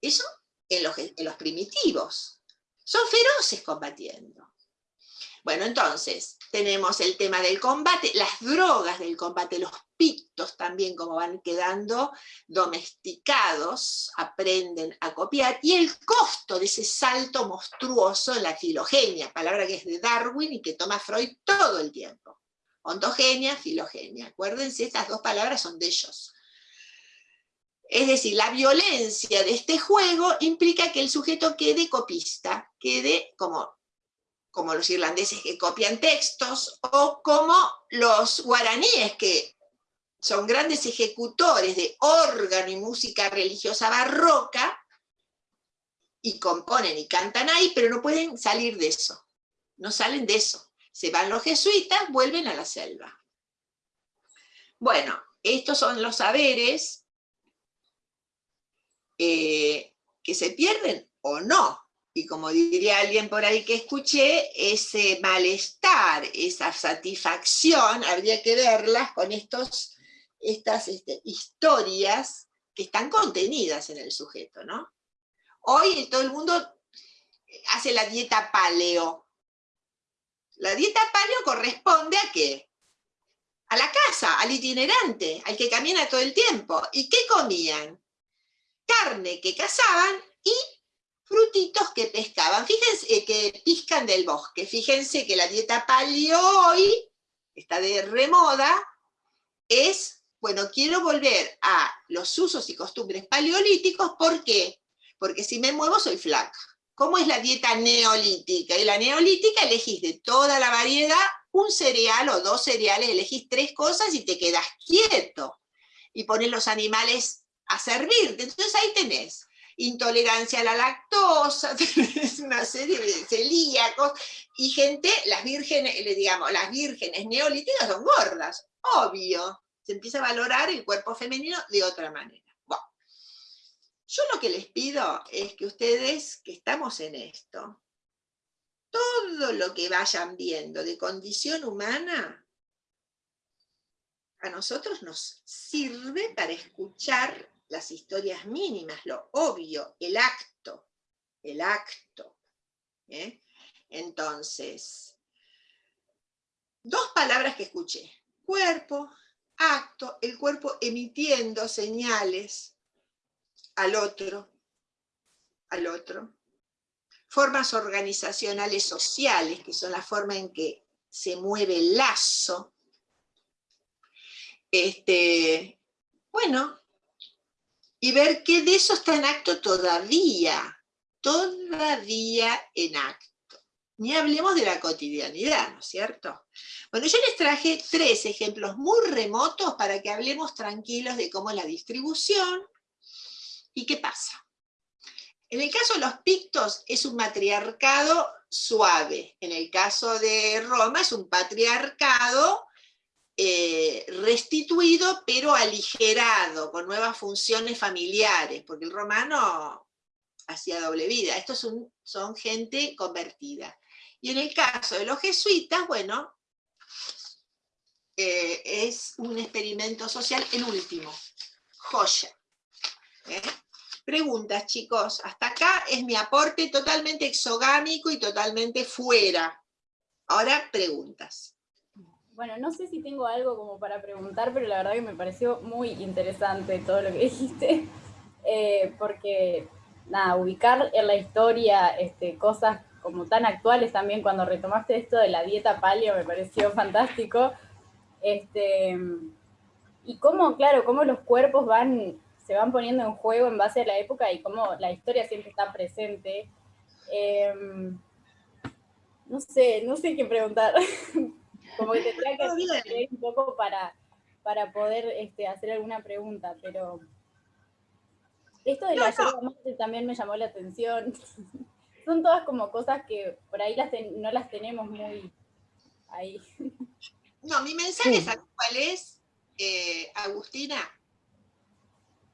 Eso en los, en los primitivos. Son feroces combatiendo. Bueno, entonces, tenemos el tema del combate, las drogas del combate, los pictos también, como van quedando domesticados, aprenden a copiar, y el costo de ese salto monstruoso en la filogenia, palabra que es de Darwin y que toma Freud todo el tiempo. Ontogenia, filogenia. Acuérdense, estas dos palabras son de ellos. Es decir, la violencia de este juego implica que el sujeto quede copista, quede como como los irlandeses que copian textos, o como los guaraníes que son grandes ejecutores de órgano y música religiosa barroca, y componen y cantan ahí, pero no pueden salir de eso, no salen de eso. Se van los jesuitas, vuelven a la selva. Bueno, estos son los saberes eh, que se pierden o no, y como diría alguien por ahí que escuché, ese malestar, esa satisfacción, habría que verlas con estos, estas este, historias que están contenidas en el sujeto, ¿no? Hoy todo el mundo hace la dieta paleo. La dieta paleo corresponde a qué? A la casa, al itinerante, al que camina todo el tiempo. ¿Y qué comían? Carne que cazaban y frutitos que pescaban. Fíjense eh, que piscan del bosque. Fíjense que la dieta paleo hoy, está de remoda, es, bueno, quiero volver a los usos y costumbres paleolíticos, ¿por qué? Porque si me muevo soy flaca. ¿Cómo es la dieta neolítica? Y la neolítica elegís de toda la variedad un cereal o dos cereales, elegís tres cosas y te quedas quieto. Y pones los animales a servirte. Entonces ahí tenés intolerancia a la lactosa, [LAUGHS] una serie de celíacos, y gente, las vírgenes, digamos, las vírgenes neolíticas son gordas, obvio, se empieza a valorar el cuerpo femenino de otra manera. Bueno, yo lo que les pido es que ustedes, que estamos en esto, todo lo que vayan viendo de condición humana, a nosotros nos sirve para escuchar las historias mínimas, lo obvio, el acto, el acto. ¿eh? Entonces, dos palabras que escuché, cuerpo, acto, el cuerpo emitiendo señales al otro, al otro. Formas organizacionales sociales, que son la forma en que se mueve el lazo. Este, bueno, y ver qué de eso está en acto todavía, todavía en acto. Ni hablemos de la cotidianidad, ¿no es cierto? Bueno, yo les traje tres ejemplos muy remotos para que hablemos tranquilos de cómo es la distribución y qué pasa. En el caso de los pictos es un matriarcado suave, en el caso de Roma es un patriarcado eh, restituido pero aligerado, con nuevas funciones familiares, porque el romano hacía doble vida, estos son, gente convertida. Y en el caso de los jesuitas, bueno, eh, es un experimento social en último, joya. ¿eh? Preguntas, chicos. Hasta acá es mi aporte totalmente exogámico y totalmente fuera. Ahora, preguntas. Bueno, no sé si tengo algo como para preguntar, pero la verdad que me pareció muy interesante todo lo que [LAUGHS] dijiste, eh, porque, nada, ubicar en la historia este, cosas como tan actuales también, cuando retomaste esto de la dieta paleo, me pareció [LAUGHS] fantástico. Este, y cómo, claro, cómo los cuerpos van, se van poniendo en juego en base a la época y cómo la historia siempre está presente. Em, no sé, no sé qué preguntar. [LAUGHS] Como que tendría que un poco para, para poder este, hacer alguna pregunta, pero esto de la no, también me llamó la atención. [LAUGHS] Son todas como cosas que por ahí las no las tenemos muy ahí. No, mi mensaje es cuál es, eh, Agustina,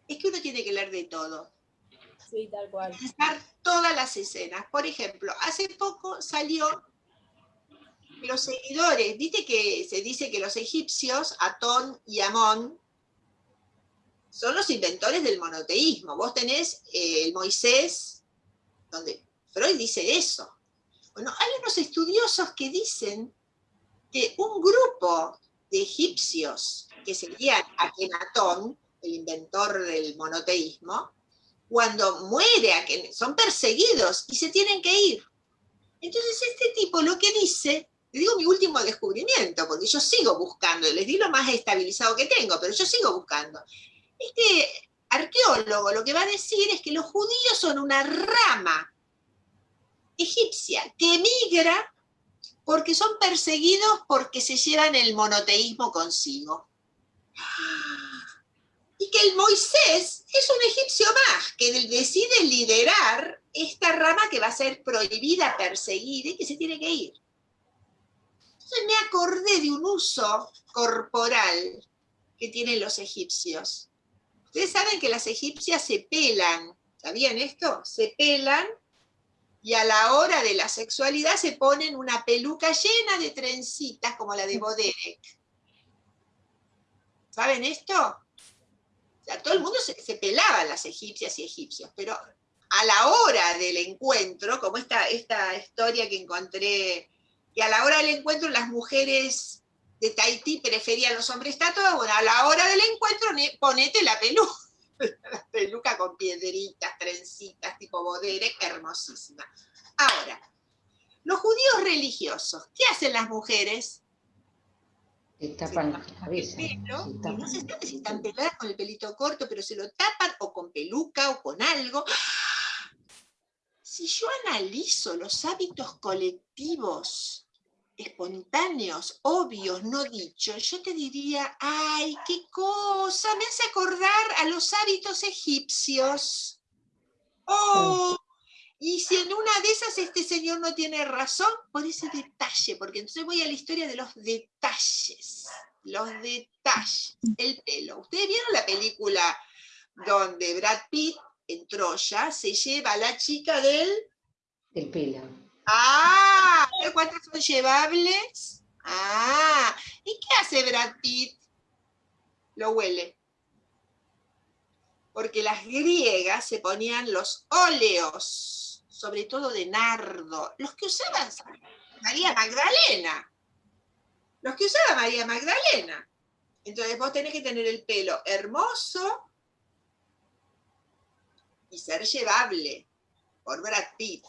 es que uno tiene que leer de todo. Sí, tal cual. Pensar todas las escenas. Por ejemplo, hace poco salió los seguidores, viste que se dice que los egipcios, Atón y Amón, son los inventores del monoteísmo. Vos tenés eh, el Moisés, donde Freud dice eso. Bueno, hay unos estudiosos que dicen que un grupo de egipcios, que serían Akenatón, el inventor del monoteísmo, cuando muere, son perseguidos y se tienen que ir. Entonces este tipo lo que dice, le digo mi último descubrimiento, porque yo sigo buscando, les di lo más estabilizado que tengo, pero yo sigo buscando. Este arqueólogo lo que va a decir es que los judíos son una rama egipcia que emigra porque son perseguidos porque se llevan el monoteísmo consigo. Y que el Moisés es un egipcio más, que decide liderar esta rama que va a ser prohibida, perseguida y que se tiene que ir. Entonces me acordé de un uso corporal que tienen los egipcios. Ustedes saben que las egipcias se pelan, ¿sabían esto? Se pelan y a la hora de la sexualidad se ponen una peluca llena de trencitas como la de Boderek. ¿Saben esto? O sea, todo el mundo se, pelaba las egipcias y egipcios, pero a la hora del encuentro, como esta, esta historia que encontré, que a la hora del encuentro las mujeres de Tahití preferían los hombres tatuados, bueno, a la hora del encuentro ponete la peluca [LAUGHS] la peluca con piedritas, trencitas, tipo bodere, hermosísima. Ahora, los judíos religiosos, ¿qué hacen las mujeres? Se tapan la cabeza. no se sabe si están peladas con el pelito corto, pero se lo tapan o con peluca o con algo. Si yo analizo los hábitos colectivos espontáneos, obvios, no dichos, yo te diría, ay, qué cosa, me hace acordar a los hábitos egipcios. Oh, y si en una de esas este señor no tiene razón, por ese detalle, porque entonces voy a la historia de los detalles, los detalles, el pelo. Ustedes vieron la película donde Brad Pitt en Troya se lleva a la chica del... Del pelo Ah, ¿cuántas son llevables? Ah, ¿y qué hace Brad Pitt? Lo huele. Porque las griegas se ponían los óleos, sobre todo de nardo, los que usaban María Magdalena. Los que usaba María Magdalena. Entonces vos tenés que tener el pelo hermoso y ser llevable por Brad Pitt.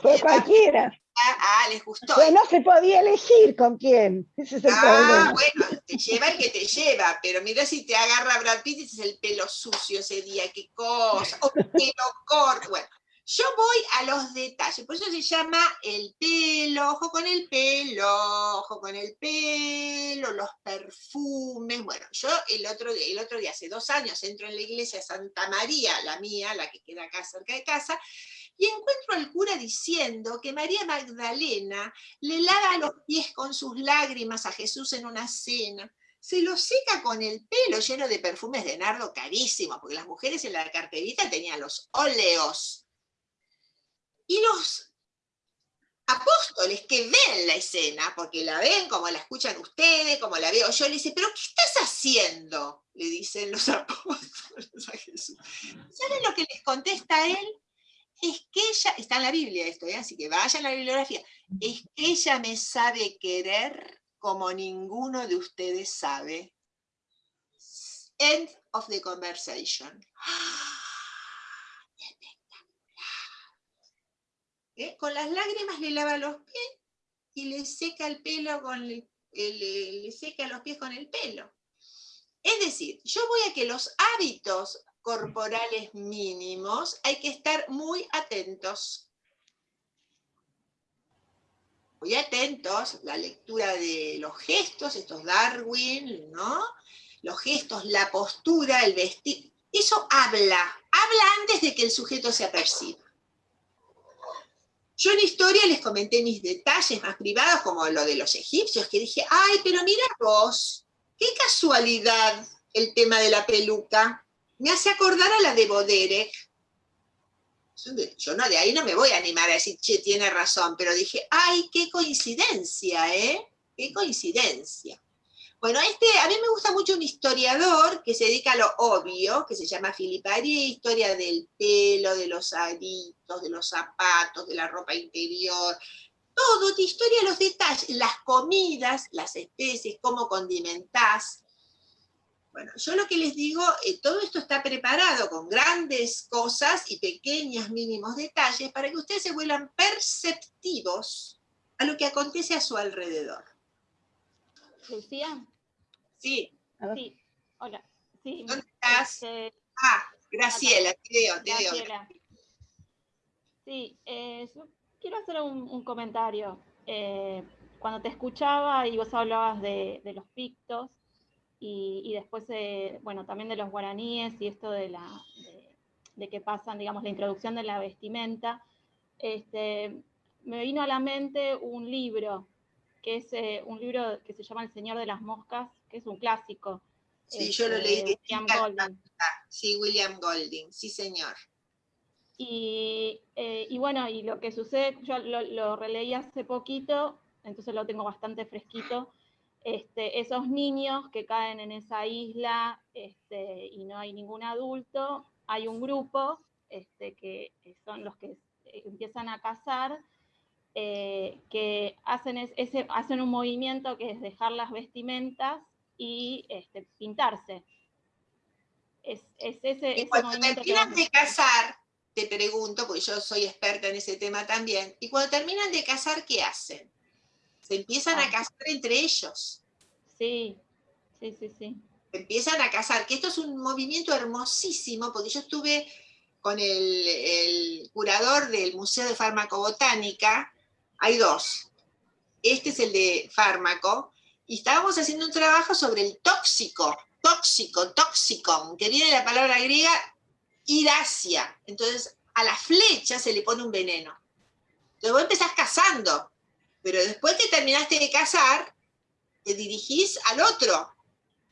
Fue [LAUGHS] cualquiera. Ah, ah, les gustó. Pues no se podía elegir con quién. Ese es el ah, bueno, te lleva el que te lleva, pero mira si te agarra Brad Pitt y es el pelo sucio ese día, qué cosa, o pelo corto. Bueno, yo voy a los detalles, por eso se llama el pelo, ojo con el pelo, ojo con el pelo, los perfumes. Bueno, yo el otro, día, el otro día, hace dos años, entro en la iglesia de Santa María, la mía, la que queda acá cerca de casa, y encuentro al cura diciendo que María Magdalena le lava los pies con sus lágrimas a Jesús en una cena, se lo seca con el pelo lleno de perfumes de nardo carísimos, porque las mujeres en la carterita tenían los óleos. Y los apóstoles que ven la escena, porque la ven como la escuchan ustedes, como la veo yo, le dicen, pero ¿qué estás haciendo? Le dicen los [LAUGHS] apóstoles a Jesús. ¿Saben lo que les contesta él? Es que ella, está en la Biblia esto, ¿eh? así que vayan a la bibliografía, es que ella me sabe querer como ninguno de ustedes sabe. End of the conversation. ¿Eh? Con las lágrimas le lava los pies y le seca el pelo con le, le seca los pies con el pelo. Es decir, yo voy a que los hábitos corporales mínimos, hay que estar muy atentos. Muy atentos, la lectura de los gestos, estos Darwin, ¿no? Los gestos, la postura, el vestir, eso habla, habla antes de que el sujeto se aperciba. Yo en historia les comenté mis detalles más privados, como lo de los egipcios, que dije, ay, pero mira vos, qué casualidad el tema de la peluca me hace acordar a la de Boderek. Yo no, de ahí no me voy a animar a decir, che, tiene razón, pero dije, ay, qué coincidencia, ¿eh? Qué coincidencia. Bueno, este, a mí me gusta mucho un historiador que se dedica a lo obvio, que se llama Philippe Arié, historia del pelo, de los aritos, de los zapatos, de la ropa interior, todo, te historia los detalles, las comidas, las especies, cómo condimentás. Bueno, yo lo que les digo, eh, todo esto está preparado con grandes cosas y pequeños mínimos detalles para que ustedes se vuelvan perceptivos a lo que acontece a su alrededor. Lucía. Sí. Sí, hola. Sí, ¿Dónde estás? este, Ah, Graciela, te veo, te veo. Graciela. Sí, eh, yo quiero hacer un, un comentario. Eh, cuando te escuchaba y vos hablabas de, de los pictos y, y después, eh, bueno, también de los guaraníes y esto de, la, de, de que pasan, digamos, la introducción de la vestimenta, este, me vino a la mente un libro, que es eh, un libro que se llama El Señor de las Moscas, que es un clásico. Sí, yo lo este, leí de William chica. Golding. Sí, William Golding, sí señor. Y, eh, y bueno, y lo que sucede, yo lo, lo releí hace poquito, entonces lo tengo bastante fresquito. Este, esos niños que caen en esa isla este, y no hay ningún adulto, hay un grupo este, que son los que empiezan a cazar, eh, que hacen, es- ese, hacen un movimiento que es dejar las vestimentas y este, pintarse. Es, es ese, Y ese cuando que terminan van- de casar, te pregunto, porque yo soy experta en ese tema también, y cuando terminan de casar, ¿qué hacen? Se empiezan a Ah. casar entre ellos, Sí, sí, sí, sí. se empiezan a casar, que esto es un movimiento hermosísimo, porque yo estuve con el, el curador del Museo de Farmacobotánica, hay dos, este es el de fármaco, y estábamos haciendo un trabajo sobre el tóxico, tóxico, tóxicon, que viene de la palabra griega iracia. Entonces, a la flecha se le pone un veneno. Entonces vos empezás cazando, pero después que terminaste de cazar, te dirigís al otro.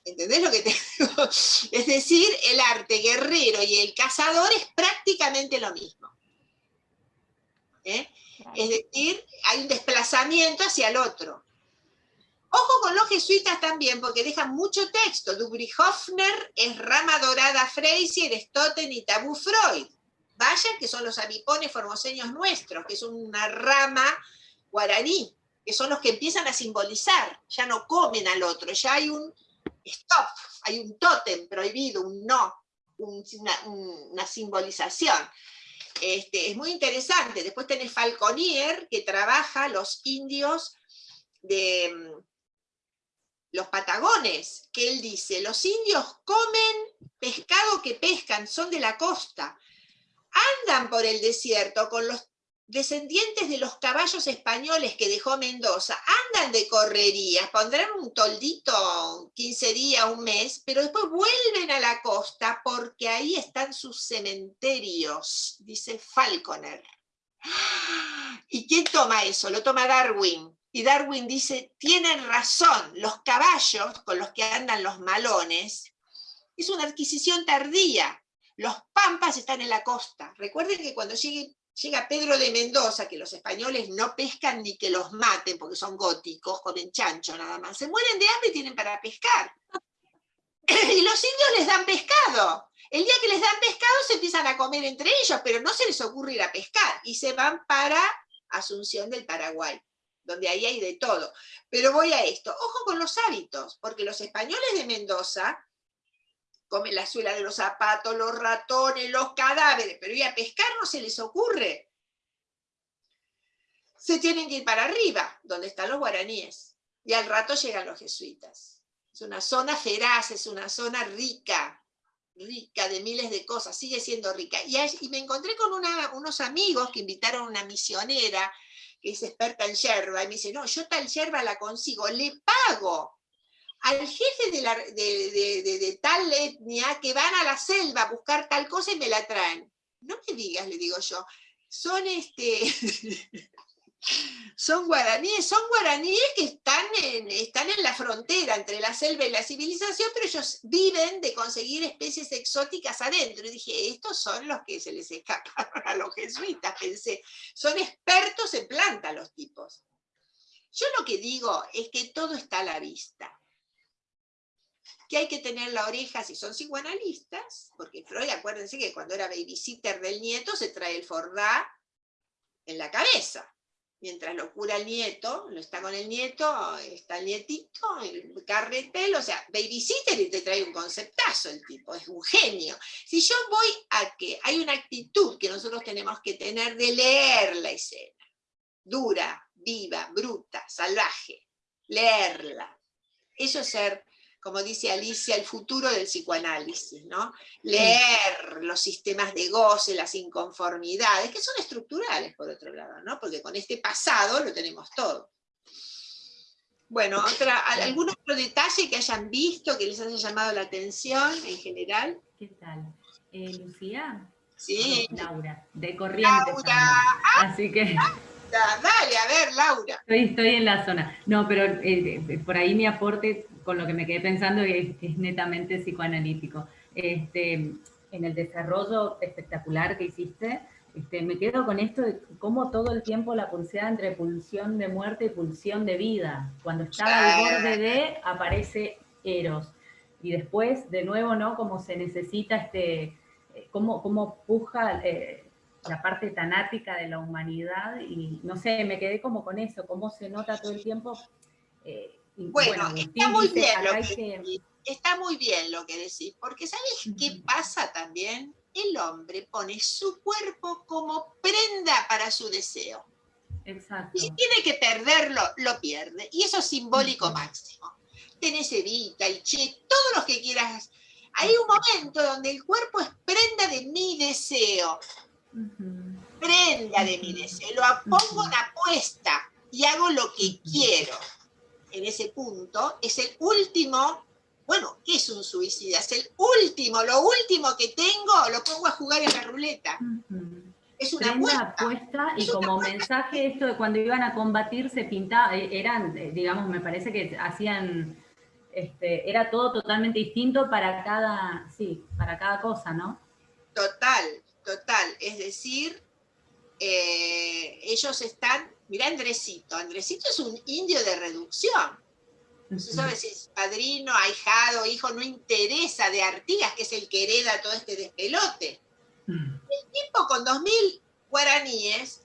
¿Entendés lo que te [LAUGHS] digo? Es decir, el arte guerrero y el cazador es prácticamente lo mismo. ¿Eh? Es decir, hay un desplazamiento hacia el otro. Ojo con los jesuitas también, porque dejan mucho texto. Dubrich-Hofner es Rama Dorada Frazier, Stotten y Tabú Freud. Vayan que son los avipones formoseños nuestros, que es una rama guaraní, que son los que empiezan a simbolizar, ya no comen al otro, ya hay un stop, hay un tótem prohibido, un no, un- una, un- una simbolización. Este, es muy interesante. Después tenés Falconier, que trabaja los indios de mm, los patagones, que él dice, los indios comen pescado que pescan, son de la costa, andan por el desierto con los descendientes de los caballos españoles que dejó Mendoza, andan de correrías, pondrán un toldito 15 días, un mes, pero después vuelven a la costa porque ahí están sus cementerios, dice Falconer. ¿Y quién toma eso? Lo toma Darwin. Y Darwin dice, tienen razón, los caballos con los que andan los malones, es una adquisición tardía. Los pampas están en la costa. Recuerden que cuando llegue, llega Pedro de Mendoza, que los españoles no pescan ni que los maten, porque son góticos, comen chancho nada más, se mueren de hambre y tienen para pescar. [LAUGHS] Y los indios les dan pescado. El día que les dan pescado se empiezan a comer entre ellos, pero no se les ocurre ir a pescar. Y se van para Asunción del Paraguay, donde ahí hay de todo. Pero voy a esto. Ojo con los hábitos, porque los españoles de Mendoza comen la suela de los zapatos, los ratones, los cadáveres, pero ir a pescar no se les ocurre. Se tienen que ir para arriba, donde están los guaraníes. Y al rato llegan los jesuitas. Es una zona feraz, es una zona rica, rica de miles de cosas, sigue siendo rica. Y, me encontré con unos amigos que invitaron a una misionera que es experta en yerba, y me dice, no, yo tal yerba la consigo, le pago al jefe de, tal etnia que van a la selva a buscar tal cosa y me la traen. No me digas, le digo yo, son este... [LAUGHS] Son guaraníes, son guaraníes que están en, están en la frontera entre la selva y la civilización, pero ellos viven de conseguir especies exóticas adentro. Y dije, estos son los que se les escaparon a los jesuitas, pensé. Son expertos en planta los tipos. Yo lo que digo es que todo está a la vista. Que hay que tener la oreja, si son psicoanalistas, porque Freud, acuérdense que cuando era babysitter del nieto, se trae el fordá en la cabeza. Mientras lo cura el nieto, lo está con el nieto, está el nietito, el carretel, o sea, babysitter y te trae un conceptazo el tipo, es un genio. Si yo voy a que hay una actitud que nosotros tenemos que tener de leer la escena, dura, viva, bruta, salvaje, leerla. Eso es ser como dice Alicia, el futuro del psicoanálisis, ¿no? Leer los sistemas de goce, las inconformidades, que son estructurales por otro lado, ¿no? Porque con este pasado lo tenemos todo. Bueno, otra, ¿algún otro detalle que hayan visto, que les haya llamado la atención en general? ¿Qué tal? Eh, Lucía. Sí. Laura, de Corrientes. Laura. Así que... Dale, a ver, Laura. Estoy, en la zona. No, pero eh, por ahí mi aporte con lo que me quedé pensando es, es netamente psicoanalítico. Este, en el desarrollo espectacular que hiciste, este, me quedo con esto de cómo todo el tiempo la pulseada entre pulsión de muerte y pulsión de vida. Cuando estaba al borde de, aparece Eros. Y después, de nuevo, ¿no? Como se necesita, este, cómo, cómo puja eh, la parte tanática de la humanidad. Y no sé, me quedé como con eso, cómo se nota todo el tiempo eh, bueno, está, muy bien lo que, está muy bien lo que decís, porque ¿sabes qué pasa también? El hombre pone su cuerpo como prenda para su deseo. Exacto. Y si tiene que perderlo, lo pierde. Y eso es simbólico máximo. Tenés Evita, el Che, todos los que quieras. Hay un momento donde el cuerpo es prenda de mi deseo. Prenda de mi deseo. Lo pongo en apuesta y hago lo que quiero en ese punto, es el último, bueno, ¿qué es un suicida? Es el último, lo último que tengo, lo pongo a jugar en la ruleta. Es una apuesta. y como mensaje esto de cuando iban a combatir se pintaba, eh, eran, eh, digamos, me parece que hacían, este, era todo totalmente distinto para cada, sí, para cada cosa, ¿no? Total, total. Es decir, eh, ellos están Mirá Andresito, Andresito es un indio de reducción. No se sabe si es padrino, ahijado, hijo, no interesa de Artigas, que es el que hereda todo este despelote. El tipo con 2.000 guaraníes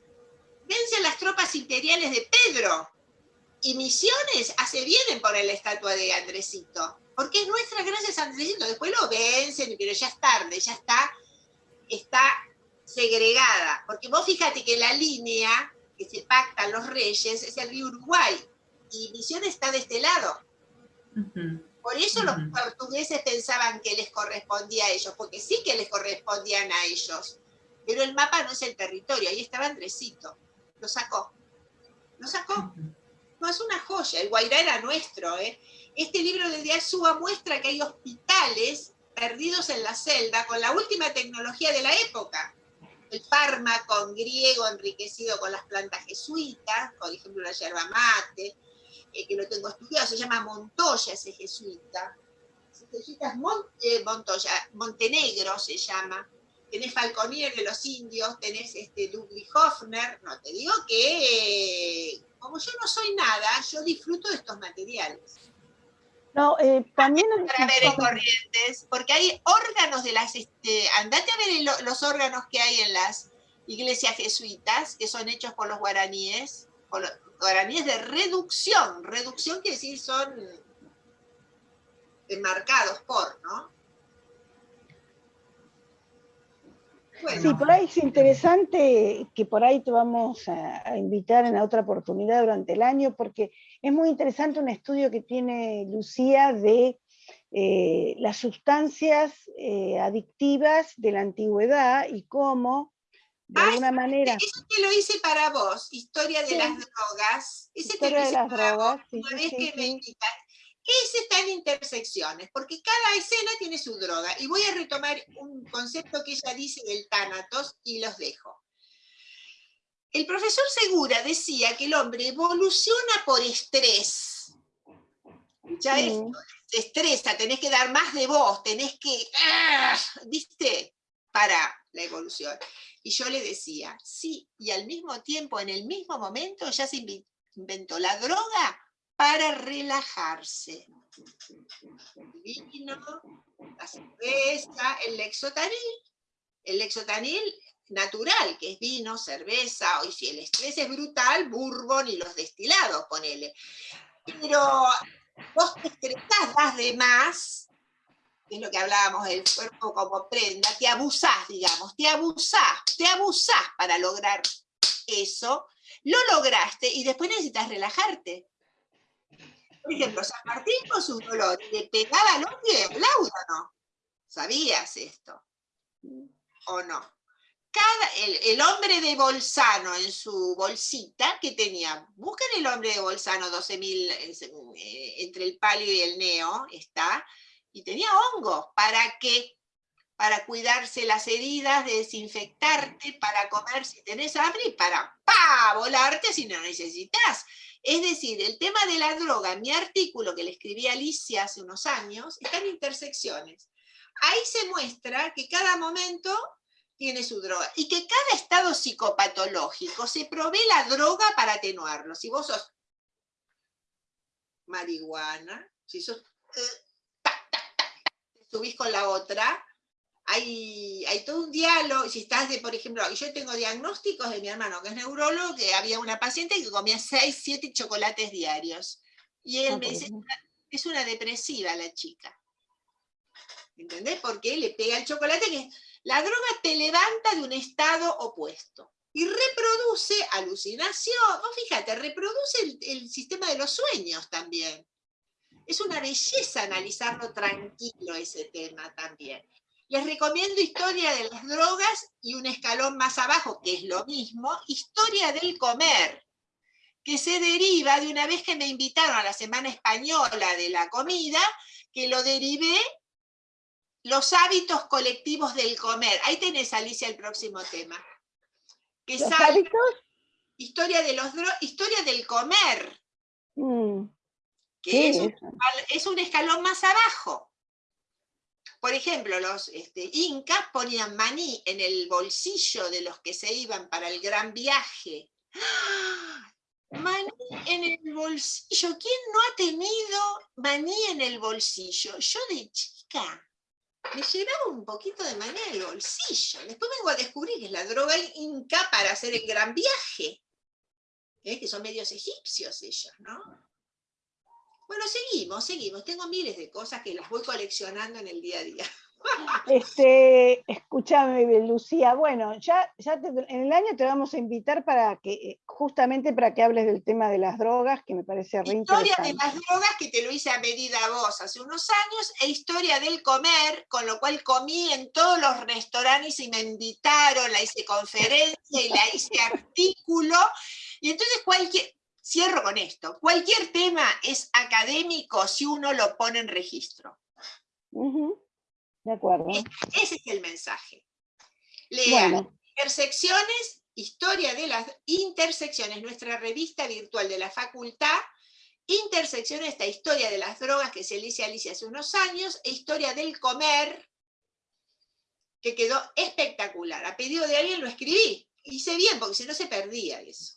vence a las tropas imperiales de Pedro. Y Misiones hace bien en poner la estatua de Andresito. Porque es nuestra gracias a Andresito. Después lo vencen, pero ya es tarde, ya está, está segregada. Porque vos fíjate que la línea que se pactan los reyes es el río Uruguay, y Misiones está de este lado. Por eso los portugueses pensaban que les correspondía a ellos, porque sí que les correspondían a ellos, pero el mapa no es el territorio, ahí estaba Andresito, lo sacó, lo sacó. No, es una joya, el Guairá era nuestro. ¿eh? Este libro de Diazúa muestra que hay hospitales perdidos en la celda con la última tecnología de la época el fármaco griego enriquecido con las plantas jesuitas, por ejemplo la yerba mate, eh, que lo tengo estudiado, se llama Montoya ese jesuita. Ese jesuita es eh, Montoya, Montenegro se llama. Tenés Falconier de los indios, tenés este Ludwig Hofner, no, te digo que como yo no soy nada, yo disfruto de estos materiales. No, eh, también... Para ver en corrientes, porque hay órganos de las... Este, andate a ver los órganos que hay en las iglesias jesuitas, que son hechos por los guaraníes, por los guaraníes de reducción. Reducción quiere decir son enmarcados por, ¿no? Sí, por ahí es interesante que por ahí te vamos a, invitar en otra oportunidad durante el año, porque es muy interesante un estudio que tiene Lucía de eh, las sustancias eh, adictivas de la antigüedad y cómo, de alguna manera... Eso que lo hice para vos, Historia de las Drogas. Ese Historia de las Drogas, una vez que me ese está en intersecciones, porque cada escena tiene su droga. Y voy a retomar un concepto que ella dice del tánatos y los dejo. El profesor Segura decía que el hombre evoluciona por estrés. Ya es, te estresa, tenés que dar más de vos, tenés que, ¡ah! ¿viste? Para la evolución. Y yo le decía, sí, y al mismo tiempo, en el mismo momento, ya se inventó la droga para relajarse. El vino, la cerveza, el lexotanil. El lexotanil natural, que es vino, cerveza, o si el estrés es brutal, bourbon y los destilados, ponele. Pero vos te estresás, das de más, es lo que hablábamos del cuerpo como prenda, te abusás, digamos, te abusás, te abusás para lograr eso, lo lograste y después necesitas relajarte. Por ejemplo, San Martín con su dolor le pegaba hombre el laudo, ¿no? ¿Sabías esto? ¿O no? El, hombre de Bolzano en su bolsita, que tenía, busquen el hombre de Bolzano 12.000, eh, entre el palio y el neo, está, y tenía hongos, ¿para qué? Para cuidarse las heridas, desinfectarte, para comer si tenés hambre y para pa, volarte si no necesitas. Es decir, el tema de la droga, mi artículo que le escribí a Alicia hace unos años, está en intersecciones. Ahí se muestra que cada momento tiene su droga. Y que cada estado psicopatológico se provee la droga para atenuarlo. Si vos sos marihuana, si sos... Eh, te subís con la otra, hay, hay, todo un diálogo, si estás de, por ejemplo, yo tengo diagnósticos de mi hermano que es neurólogo, que había una paciente que comía 6, 7 chocolates diarios. Y él me dice, es una depresiva la chica. ¿Entendés? Porque le pega el chocolate que la droga te levanta de un estado opuesto y reproduce alucinación. fíjate, reproduce el, el sistema de los sueños también. Es una belleza analizarlo tranquilo ese tema también. Les recomiendo Historia de las drogas y un escalón más abajo, que es lo mismo, Historia del comer, que se deriva de una vez que me invitaron a la Semana Española de la Comida, que lo derivé los hábitos colectivos del comer. Ahí tenés, Alicia, el próximo tema. ¿Los hábitos? Historia, de los historia del comer. Mm. Que es un, escalón más abajo. Por ejemplo, los este, incas ponían maní en el bolsillo de los que se iban para el gran viaje. ¡Ah! Maní en el bolsillo. ¿Quién no ha tenido maní en el bolsillo? Yo de chica me llevaba un poquito de maní en el bolsillo. Después vengo a descubrir que es la droga inca para hacer el gran viaje. ¿Eh? Que son medios egipcios ellos, ¿no? Bueno, seguimos, seguimos. Tengo miles de cosas que las voy coleccionando en el día a día. Este, escúchame, Lucía, bueno, ya, ya en el año te vamos a invitar para que, eh, justamente para que hables del tema de las drogas, que me parece re Historia de las drogas, que te lo hice a medida vos hace unos años, e historia del comer, con lo cual comí en todos los restaurantes y me invitaron, la hice conferencia y la hice artículo, y entonces cualquier, cierro con esto, cualquier tema es académico si uno lo pone en registro. De acuerdo. Ese es el mensaje. Lean Intersecciones, Historia de las Intersecciones, nuestra revista virtual de la facultad, Intersecciones, esta historia de las drogas que se le hice a Alicia hace unos años, e Historia del Comer, que quedó espectacular. A pedido de alguien lo escribí. Hice bien, porque si no se perdía eso.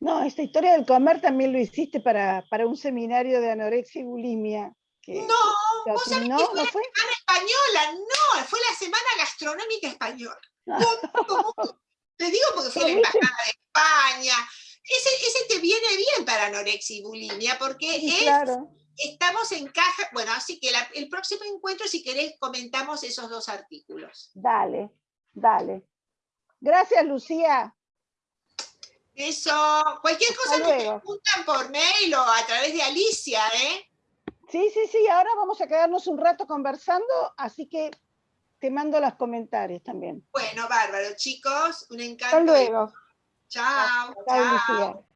No, esta historia del comer también lo hiciste para, para un seminario de anorexia y bulimia. No, vos sabés no, que fue, ¿no fue? española, no, fue la Semana Gastronómica Española. [LAUGHS] Te digo porque fue la Embajada de España. Ese, ese, te viene bien para anorexia y bulimia, porque estamos en caja, bueno, así que el próximo encuentro, si querés, comentamos esos dos artículos. Dale, dale. Gracias, Lucía. Eso, cualquier cosa me preguntan por mail o a través de Alicia, ¿eh? Sí, sí, sí, ahora vamos a quedarnos un rato conversando, así que te mando los comentarios también. Bueno, bárbaro, chicos, un encanto. Hasta luego. Chao, chao.